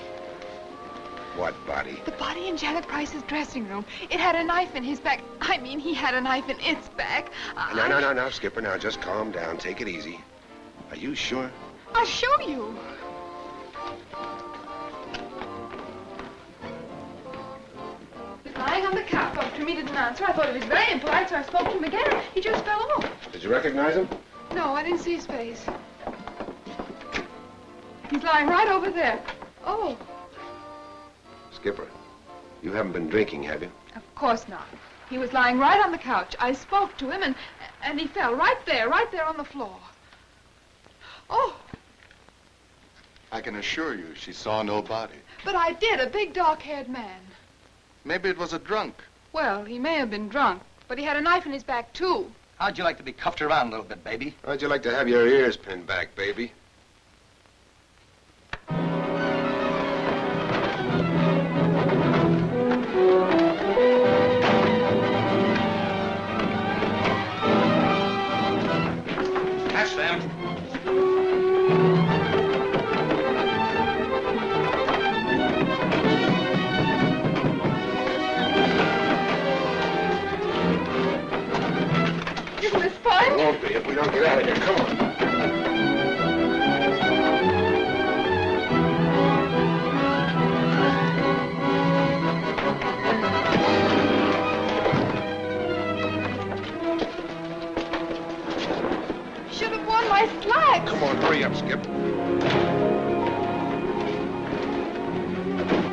What body? The body in Janet Price's dressing room. It had a knife in his back. I mean, he had a knife in its back. I- No, no, no, no, Skipper. Now, just calm down. Take it easy. Are you sure? I'll show you. He was lying on the couch. Spoke to me, didn't answer. I thought he was very impolite, so I spoke to him again. He just fell off. Did you recognize him? No, I didn't see his face. He's lying right over there. Oh, Skipper, you haven't been drinking, have you? of course not. He was lying right on the couch. I spoke to him, and and he fell right there, right there on the floor. Oh, I can assure you she saw no body. but I did. A big, dark-haired man. Maybe it was a drunk. Well, he may have been drunk, but he had a knife in his back too. How'd you like to be cuffed around a little bit, baby? How'd you like to have your ears pinned back, baby? Don't get out of here. Come on. Should have worn my slacks. Come on, hurry up, Skip.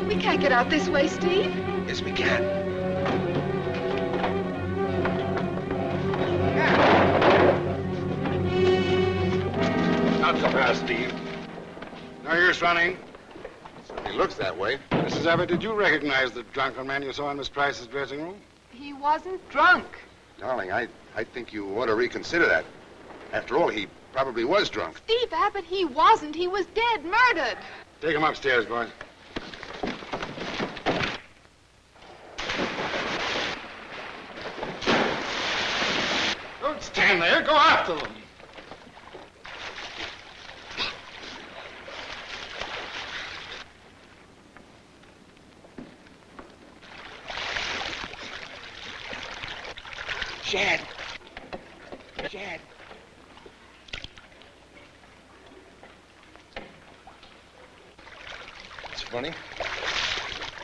We can't get out this way, Steve. Yes, we can. Not so fast, Steve. No use running. He looks that way. Mrs. Abbott, did you recognize the drunken man you saw in Miss Price's dressing room? He wasn't drunk. Darling, I, I think you ought to reconsider that. After all, he probably was drunk. Steve Abbott, he wasn't. He was dead, murdered. Take him upstairs, boys. Don't stand there. Go after them. Shad. Shad. It's funny.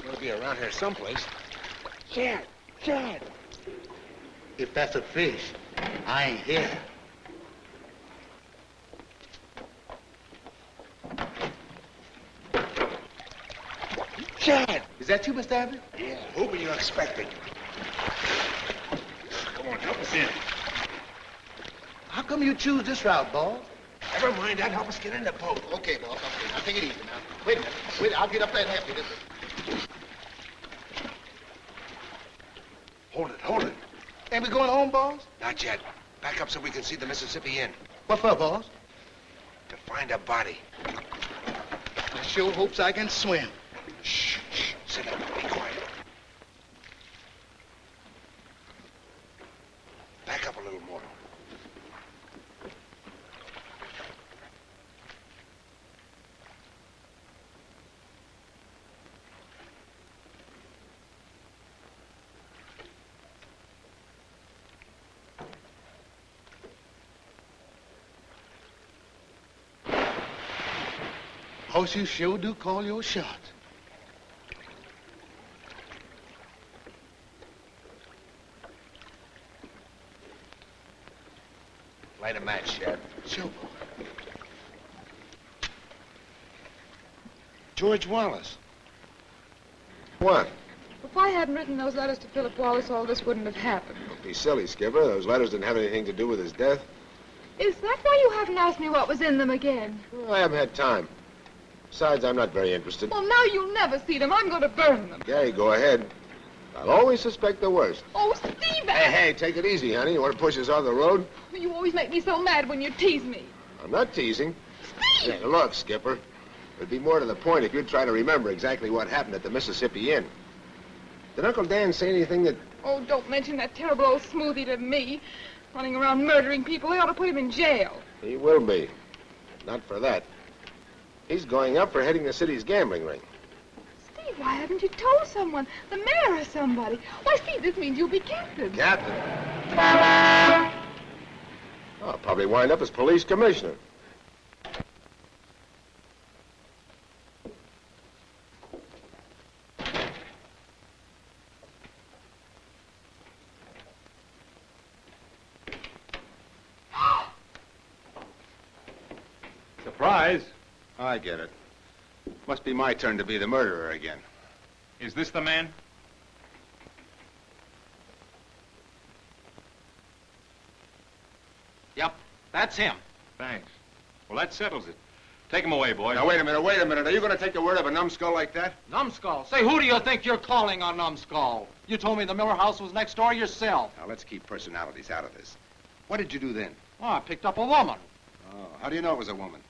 He'll be around here someplace. Shad. Shad. If that's a fish, I ain't here. Shad. Is that you, Mr. Abbott? Yeah. Who were you expecting? Come us in. How come you choose this route, boss? Never mind that. Help us get in the boat. Okay, boss. Okay. Now take it easy now. Wait a minute. Wait, I'll get up there and help you. Hold it, hold it. Ain't we going home, boss? Not yet. Back up so we can see the Mississippi Inn. What for, boss? To find a body. I sure hopes I can swim. Shh, shh. Sit down. Be quiet. Back up a little more. Boss, you sure do call your shot. Light a match, Shad. Sure, boss. George Wallace. What? If I hadn't written those letters to Philip Wallace, all this wouldn't have happened. Don't be silly, Skipper. Those letters didn't have anything to do with his death. Is that why you haven't asked me what was in them again? Well, I haven't had time. Besides, I'm not very interested. Well, now you'll never see them. I'm going to burn them. Okay, go ahead. I'll always suspect the worst. Oh, Steve! Hey, hey, take it easy, honey. You want to push us off the road? You always make me so mad when you tease me. I'm not teasing. Steve! Hey, look, Skipper. It'd be more to the point if you'd try to remember exactly what happened at the Mississippi Inn. Did Uncle Dan say anything that... Oh, don't mention that terrible old smoothie to me. Running around murdering people. They ought to put him in jail. He will be. Not for that. He's going up for heading the city's gambling ring. Steve, why haven't you told someone? The mayor or somebody? Why, Steve, this means you'll be captain. Captain? I'll probably wind up as police commissioner. Surprise. I get it. Must be my turn to be the murderer again. Is this the man? Yep, that's him. Thanks. Well, that settles it. Take him away, boys. Now, wait a minute, wait a minute. Are you going to take the word of a numbskull like that? Numbskull? Say, who do you think you're calling a numbskull? You told me the Miller house was next door yourself. Now, let's keep personalities out of this. What did you do then? Oh, I picked up a woman. Oh, how do you know it was a woman?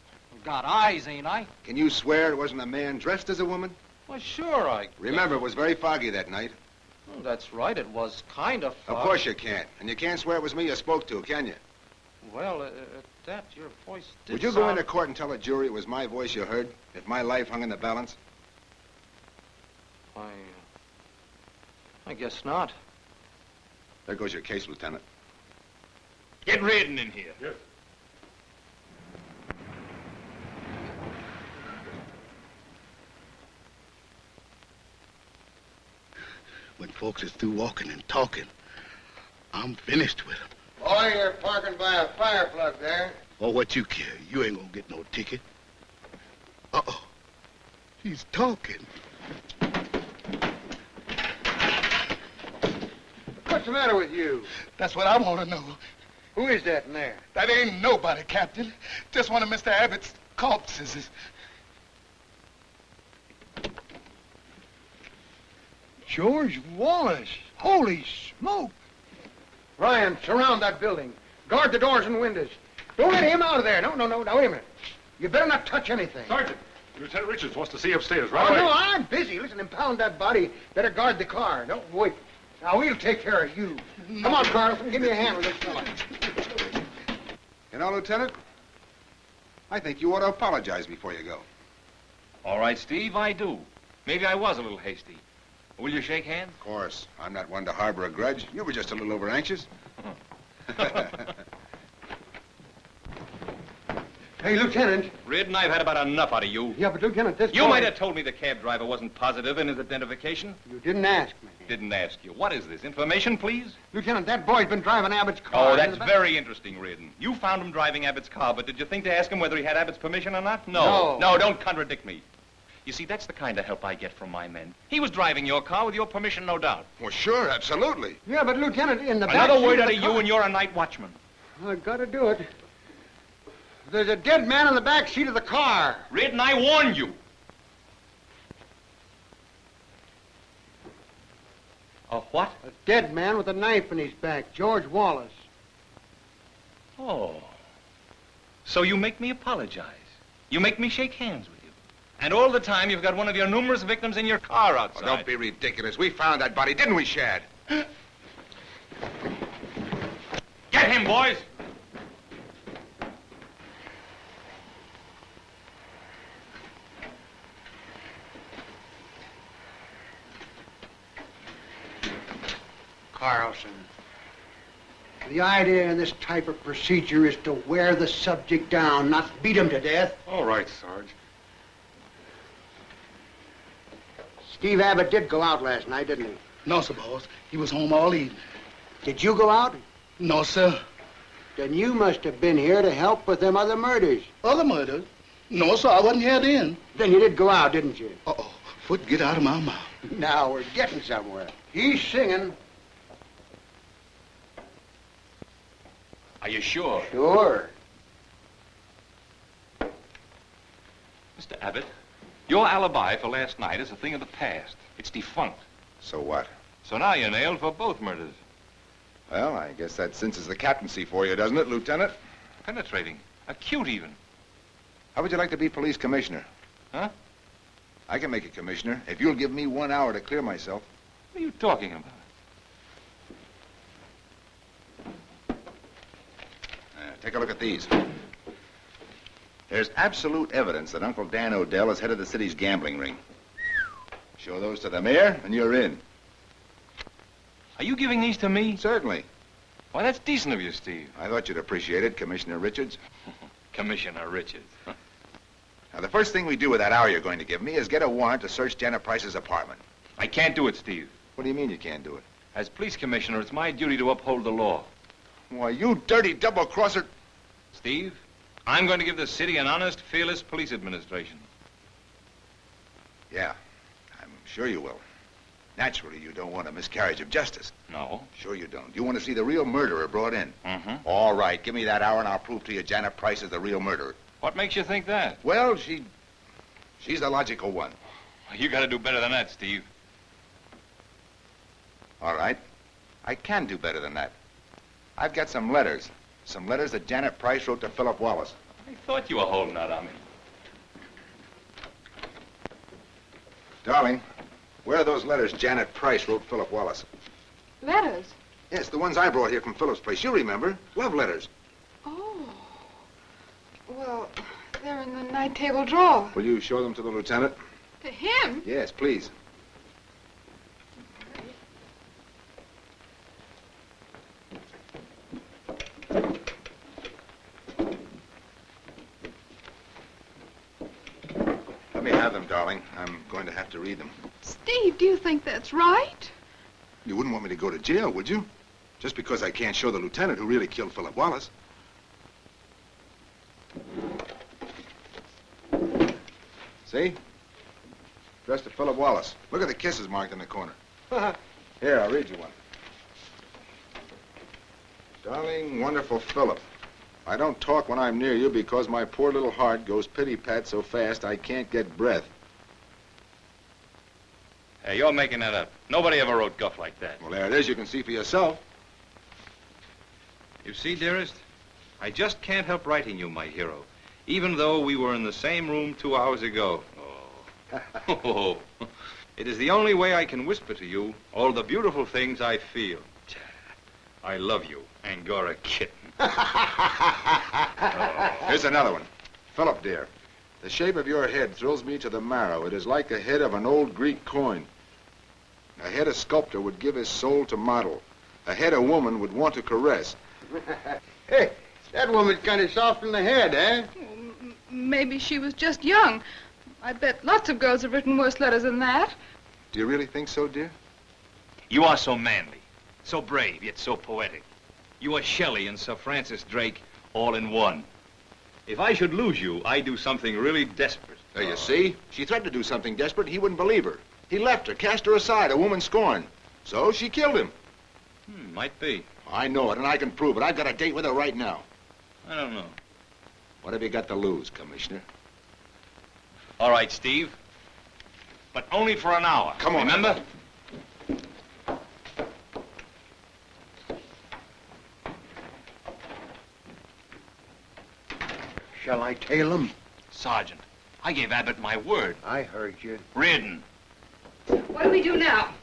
Got eyes, ain't I? Can you swear it wasn't a man dressed as a woman? Well, sure, I... can. Remember, it was very foggy that night. Oh, that's right, it was kind of foggy. Of course you can't. And you can't swear it was me you spoke to, can you? Well, uh, at that, your voice did Would you go into court and tell a jury it was my voice you heard? If my life hung in the balance? I, uh, I guess not. There goes your case, Lieutenant. Get Reardon in here. Yes. When folks is through walking and talking, I'm finished with 'em. Boy, you're parking by a fire plug there. Or what you care, you ain't gonna get no ticket. Uh-oh. He's talking. What's the matter with you? That's what I want to know. Who is that in there? That ain't nobody, Captain. Just one of Mr. Abbott's corpses. George Wallace. Holy smoke. Ryan, surround that building. Guard the doors and windows. Don't let him out of there. No, no, no. Now, wait a minute. You better not touch anything. Sergeant, Lieutenant Richards wants to see you upstairs, right Oh, away. no, I'm busy. Listen, impound that body. Better guard the car. No, wait. Now, we'll take care of you. Come on, Carlson. Give me a hand with this fella. You know, Lieutenant, I think you ought to apologize before you go. All right, Steve, I do. Maybe I was a little hasty. Will you shake hands? Of course. I'm not one to harbor a grudge. You were just a little over anxious. Hey, Lieutenant. Reardon, I've had about enough out of you. Yeah, but Lieutenant, this You boy- might have told me the cab driver wasn't positive in his identification. You didn't ask me. Didn't ask you. What is this? Information, please? Lieutenant, that boy's been driving Abbott's car. Oh, that's very interesting, Reardon. You found him driving Abbott's car, but did you think to ask him whether he had Abbott's permission or not? No. No. No, don't contradict me. You see, that's the kind of help I get from my men. He was driving your car with your permission, no doubt. Well, sure, absolutely. Yeah, but Lieutenant, in the back Another seat word of out the of car- you, and you're a night watchman. I've gotta do it. There's a dead man in the back seat of the car. Reardon, I warned you. A what? A dead man with a knife in his back. George Wallace. Oh. So you make me apologize. You make me shake hands with you. And all the time you've got one of your numerous victims in your car oh, outside. Oh, don't be ridiculous. We found that body, didn't we, Shad? Get him, boys! Carlson. The idea in this type of procedure is to wear the subject down, not beat him to death. All right, Sarge. Steve Abbott did go out last night, didn't he? No, sir, boss. He was home all evening. Did you go out? No, sir. Then you must have been here to help with them other murders. Other murders? No, sir, I wasn't here then. Then you did go out, didn't you? Uh-oh. Foot, get out of my mouth. Now we're getting somewhere. He's singing. Are you sure? Sure. Mr. Abbott, your alibi for last night is a thing of the past. It's defunct. So what? So now you're nailed for both murders. Well, I guess that cinches the captaincy for you, doesn't it, Lieutenant? Penetrating. Acute, even. How would you like to be police commissioner? Huh? I can make a commissioner if you'll give me one hour to clear myself. What are you talking about? Uh, take a look at these. There's absolute evidence that Uncle Dan Odell is head of the city's gambling ring. Show those to the mayor, and you're in. Are you giving these to me? Certainly. Why, that's decent of you, Steve. I thought you'd appreciate it, Commissioner Richards. Commissioner Richards. Now, the first thing we do with that hour you're going to give me is get a warrant to search Janet Price's apartment. I can't do it, Steve. What do you mean you can't do it? As police commissioner, it's my duty to uphold the law. Why, you dirty double-crosser. Steve, I'm going to give the city an honest, fearless police administration. Yeah, I'm sure you will. Naturally, you don't want a miscarriage of justice. No. Sure you don't. You want to see the real murderer brought in. Mm-hmm. All right, give me that hour and I'll prove to you Janet Price is the real murderer. What makes you think that? Well, she... she's the logical one. You got to do better than that, Steve. All right. I can do better than that. I've got some letters. Some letters that Janet Price wrote to Philip Wallace. I thought you were holding out on me. Darling, where are those letters Janet Price wrote Philip Wallace? Letters? Yes, the ones I brought here from Philip's place. You remember. Love letters. Oh. Well, they're in the night table drawer. Will you show them to the lieutenant? To him? Yes, please. Me have them, darling. I'm going to have to read them. Steve, do you think that's right? You wouldn't want me to go to jail, would you? Just because I can't show the lieutenant who really killed Philip Wallace. See? Addressed to Philip Wallace. Look at the kisses marked in the corner. Here, I'll read you one. Darling, wonderful Philip. I don't talk when I'm near you because my poor little heart goes pity-pat so fast I can't get breath. Hey, you're making that up. Nobody ever wrote guff like that. Well, there it is. You can see for yourself. You see, dearest, I just can't help writing you, my hero, even though we were in the same room two hours ago. Oh. oh. it is the only way I can whisper to you all the beautiful things I feel. I love you, Angora kitten. Here's another one. Philip, dear, the shape of your head thrills me to the marrow. It is like the head of an old Greek coin. A head a sculptor would give his soul to model. A head a woman would want to caress. hey, that woman's kind of soft in the head, eh? Maybe she was just young. I bet lots of girls have written worse letters than that. Do you really think so, dear? You are so manly, so brave, yet so poetic. You are Shelley and Sir Francis Drake all in one. If I should lose you, I'd do something really desperate. There you see. She threatened to do something desperate. He wouldn't believe her. He left her, cast her aside, a woman scorned. So she killed him. Hmm, might be. I know it, and I can prove it. I've got a date with her right now. I don't know. What have you got to lose, Commissioner? All right, Steve. But only for an hour. Come on. Remember? Shall I tail him? Sergeant, I gave Abbott my word. I heard you. Reardon. What do we do now?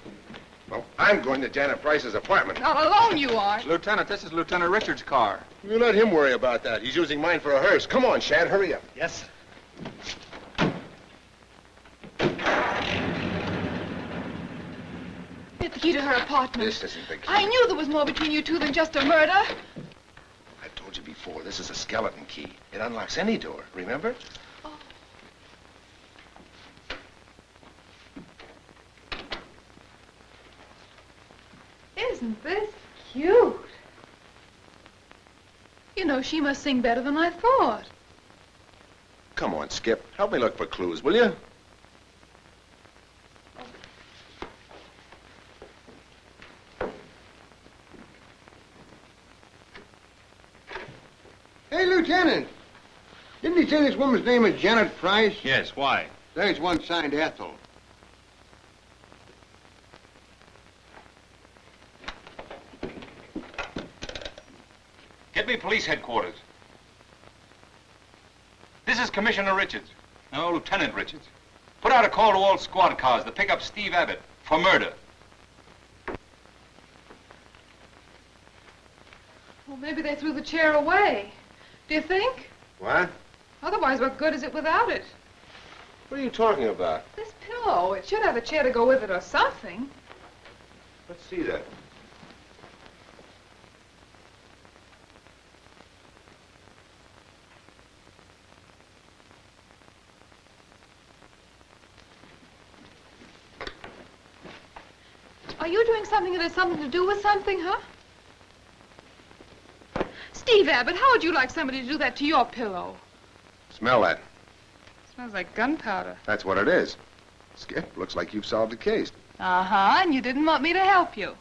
Well, I'm going to Janet Price's apartment. Not alone you are. Lieutenant, this is Lieutenant Richards' car. You let him worry about that. He's using mine for a hearse. Come on, Shad, hurry up. Yes, sir. Get the key to her apartment. This isn't the key. I knew there was more between you two than just a murder. You before, this is a skeleton key. It unlocks any door, remember? Oh. Isn't this cute? You know, she must sing better than I thought. Come on, Skip. Help me look for clues, will you? Hey, Lieutenant. Didn't he say this woman's name is Janet Price? Yes, why? There's one signed Ethel. Get me police headquarters. This is Commissioner Richards. No, Lieutenant Richards. Put out a call to all squad cars to pick up Steve Abbott for murder. Well, maybe they threw the chair away. Do you think? What? Otherwise, what good is it without it? What are you talking about? This pillow, it should have a chair to go with it or something. Let's see that. Are you doing something that has something to do with something, huh? Steve Abbott, how would you like somebody to do that to your pillow? Smell that. Smells like gunpowder. That's what it is. Skip, looks like you've solved the case. Uh-huh, and you didn't want me to help you.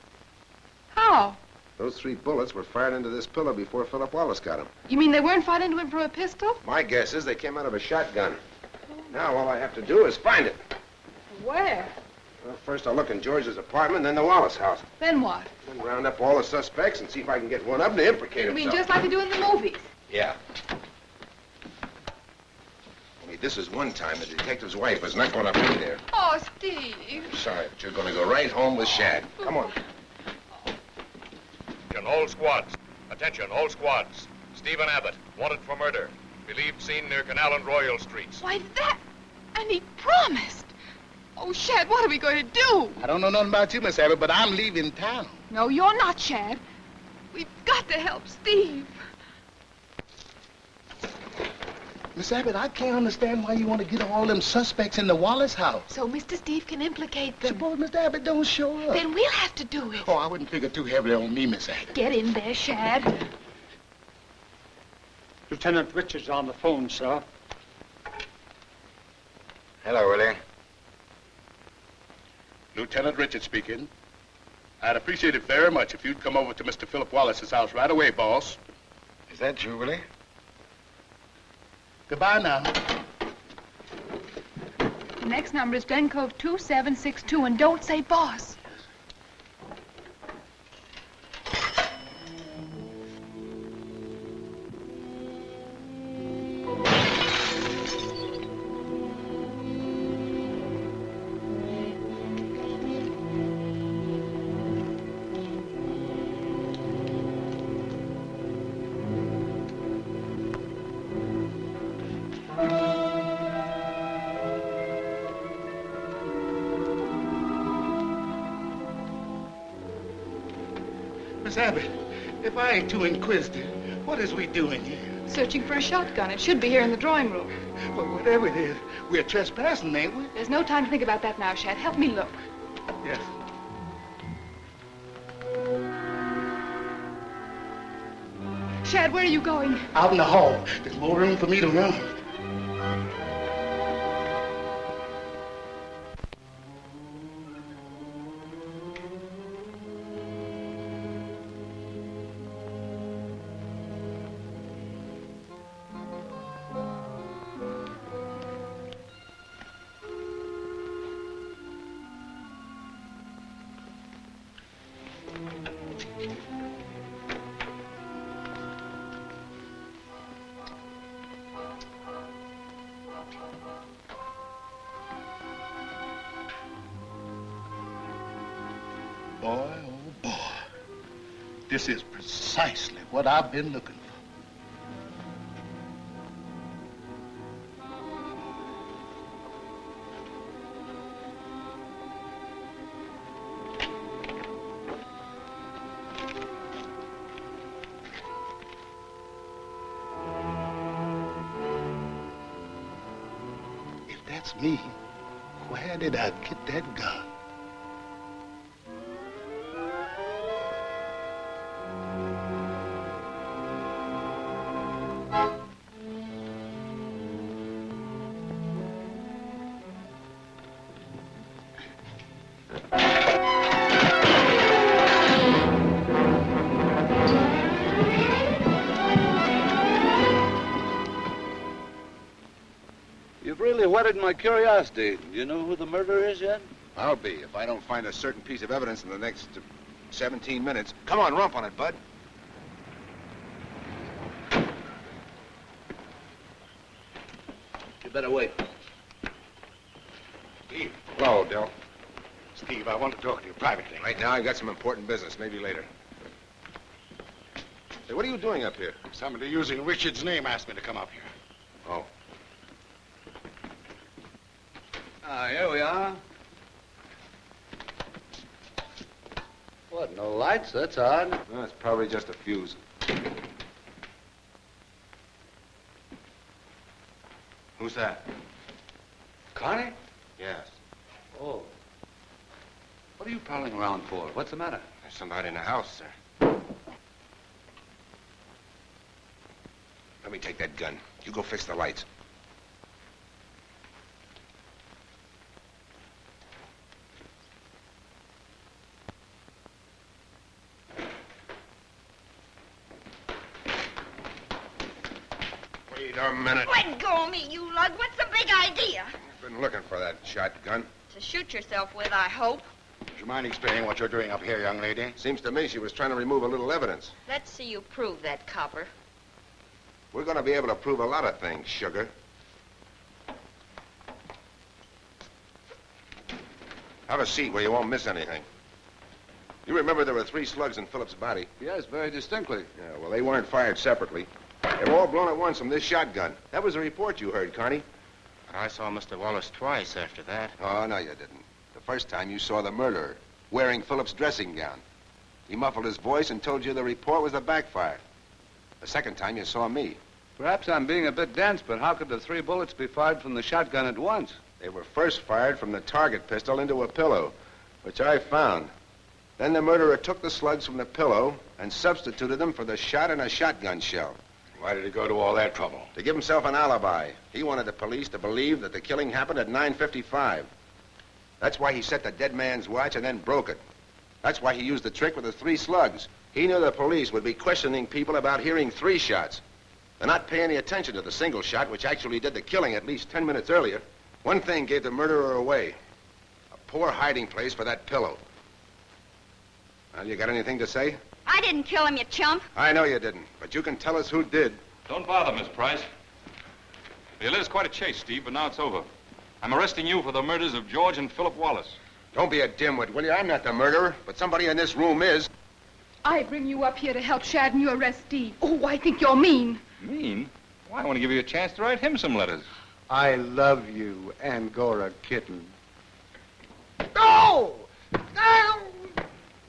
How? Those three bullets were fired into this pillow before Philip Wallace got him. You mean they weren't fired into him from a pistol? My guess is they came out of a shotgun. Now all I have to do is find it. Where? Well, first I'll look in George's apartment, then the Wallace house. Then what? Then round up all the suspects and see if I can get one of them to implicate You mean himself. just like they do in the movies? Yeah. Only this is one time the detective's wife is not going to be there. Oh, Steve. Sorry, but you're going to go right home with Shad. Come on. Attention, all squads. Attention, all squads. Stephen Abbott, wanted for murder. Believed seen near Canal and Royal Streets. Why, that... And he promised. Oh, Shad, what are we going to do? I don't know nothing about you, Miss Abbott, but I'm leaving town. No, you're not, Shad. We've got to help Steve. Miss Abbott, I can't understand why you want to get all them suspects in the Wallace house. So Mr. Steve can implicate them. Suppose Mr. Abbott don't show up. Then we'll have to do it. Oh, I wouldn't figure too heavily on me, Miss Abbott. Get in there, Shad. Lieutenant Richards on the phone, sir. Hello, Willie. Lieutenant Richards speaking. I'd appreciate it very much if you'd come over to Mr. Philip Wallace's house right away, boss. Is that you, Willie? Goodbye now. The next number is Glen Cove 2762, and don't say boss. If I ain't too inquisitive, what is we doing here? Searching for a shotgun. It should be here in the drawing room. Well, whatever it is, we're trespassing, ain't we? There's no time to think about that now, Shad. Help me look. Yes. Shad, where are you going? Out in the hall. There's more room for me to run. What I've been looking You've really whetted my curiosity. Do you know who the murderer is yet? I'll be if I don't find a certain piece of evidence in the next uh, 17 minutes. Come on, rump on it, Bud. You better wait. Steve. Hello, Del. Steve, I want to talk to you privately. Right now, I've got some important business. Maybe later. Hey, what are you doing up here? Somebody using Richard's name asked me to come up here. Oh. Here we are. What, no lights? That's odd. No, it's probably just a fuse. Who's that? Connie? Yes. Oh. What are you prowling around for? What's the matter? There's somebody in the house, sir. Let me take that gun. You go fix the lights. Wait a minute. Let go of me. What's the big idea? I've been looking for that shotgun. To shoot yourself with, I hope. Would you mind explaining what you're doing up here, young lady? Seems to me she was trying to remove a little evidence. Let's see you prove that, copper. We're going to be able to prove a lot of things, sugar. Have a seat where you won't miss anything. You remember there were three slugs in Philip's body? Yes, very distinctly. Yeah, well, they weren't fired separately. They were all blown at once from this shotgun. That was the report you heard, Carney. I saw Mr. Wallace twice after that. Oh, no, you didn't. The first time you saw the murderer wearing Philip's dressing gown. He muffled his voice and told you the report was a backfire. The second time you saw me. Perhaps I'm being a bit dense, but how could the three bullets be fired from the shotgun at once? They were first fired from the target pistol into a pillow, which I found. Then the murderer took the slugs from the pillow and substituted them for the shot in a shotgun shell. Why did he go to all that trouble? To give himself an alibi. He wanted the police to believe that the killing happened at 9.55. That's why he set the dead man's watch and then broke it. That's why he used the trick with the three slugs. He knew the police would be questioning people about hearing three shots. They're not paying any attention to the single shot, which actually did the killing at least 10 minutes earlier. One thing gave the murderer away. A poor hiding place for that pillow. Well, you got anything to say? I didn't kill him, you chump. I know you didn't, but you can tell us who did. Don't bother, Miss Price. It is quite a chase, Steve, but now it's over. I'm arresting you for the murders of George and Philip Wallace. Don't be a dimwit, will you? I'm not the murderer, but somebody in this room is. I bring you up here to help Shad and you arrest Steve. Oh, I think you're mean. Mean? Why, I want to give you a chance to write him some letters. I love you, Angora kitten. No! No!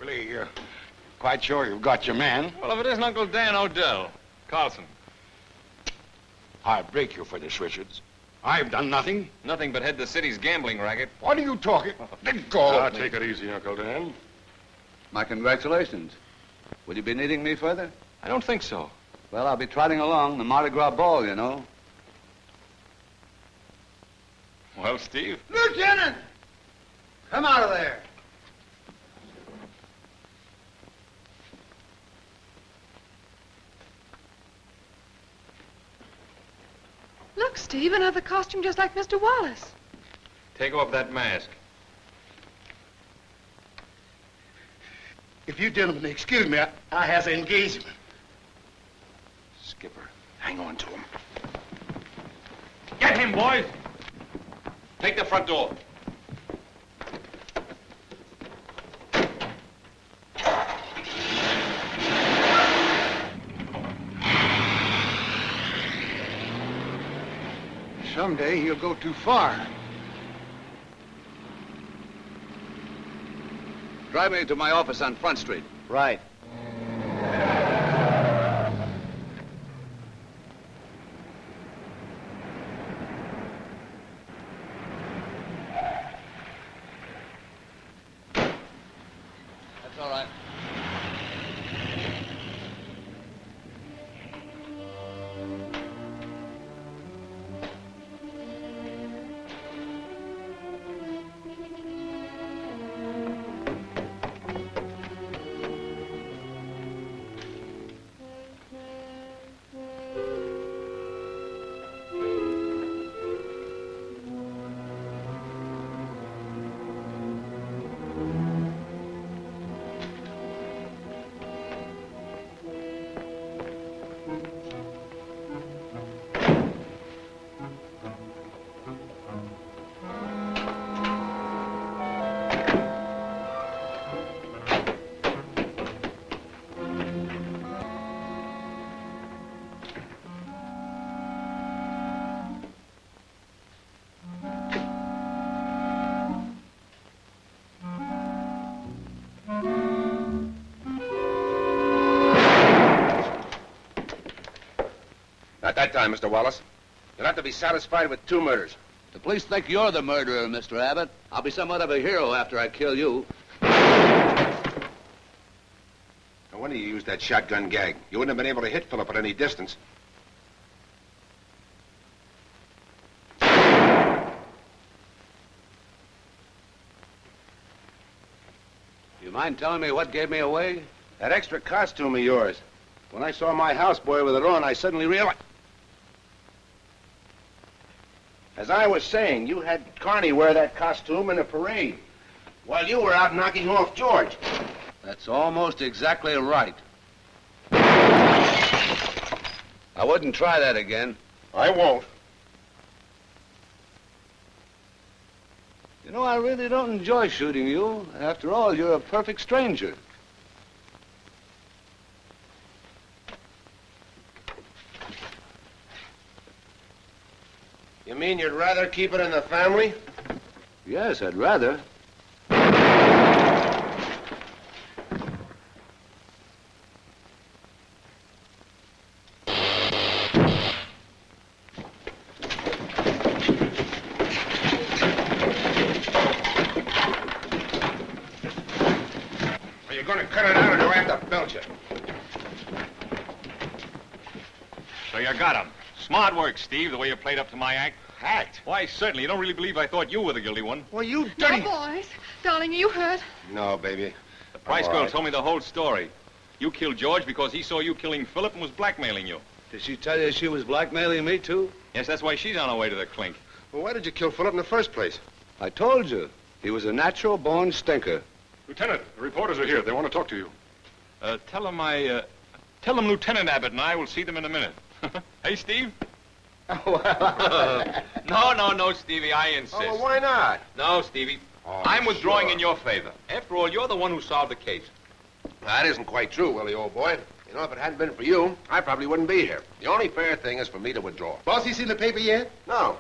Willie, you're quite sure you've got your man? Well, if it isn't Uncle Dan Odell. Carlson. I break you for this, Richards. I've done nothing. Nothing but head the city's gambling racket. What are you talking? Let go Now, take it easy, Uncle Dan. My congratulations. Will you be needing me further? I don't think so. Well, I'll be trotting along the Mardi Gras ball, you know. Well, Steve. Lieutenant! Come out of there. Look, Steve, another costume just like Mr. Wallace. Take off that mask. If you gentlemen excuse me, I, I has an engagement. Skipper, hang on to him. Get him, boys. Take the front door. Someday he'll go too far. Drive me to my office on Front Street. Right. That time, Mr. Wallace. You'll have to be satisfied with two murders. The police think you're the murderer, Mr. Abbott. I'll be somewhat of a hero after I kill you. No wonder you used that shotgun gag. You wouldn't have been able to hit Philip at any distance. You mind telling me what gave me away? That extra costume of yours. When I saw my houseboy with it on, I suddenly realized. As I was saying, you had Carney wear that costume in a parade while you were out knocking off George. That's almost exactly right. I wouldn't try that again. I won't. You know, I really don't enjoy shooting you. After all, you're a perfect stranger. You mean you'd rather keep it in the family? Yes, I'd rather. Are you going to cut it out or do I have to belt you? So you got him. Smart work, Steve, the way you played up to my act. Act? Why, certainly. You don't really believe I thought you were the guilty one. Well, you No, boys. Darling, are you hurt? No, baby. The Price girl right. told me the whole story. You killed George because he saw you killing Philip and was blackmailing you. Did she tell you she was blackmailing me, too? Yes, that's why she's on her way to the clink. Well, why did you kill Philip in the first place? I told you. He was a natural born stinker. Lieutenant, the reporters are here. They want to talk to you. Uh, tell them I, uh, tell them Lieutenant Abbott and I will see them in a minute. hey, Steve? no, no, no, Stevie, I insist. Oh, well, why not? No, Stevie. Oh, I'm withdrawing in your favor. After all, you're the one who solved the case. That isn't quite true, Willie, old boy. You know, if it hadn't been for you, I probably wouldn't be here. The only fair thing is for me to withdraw. Boss, you seen the paper yet? No.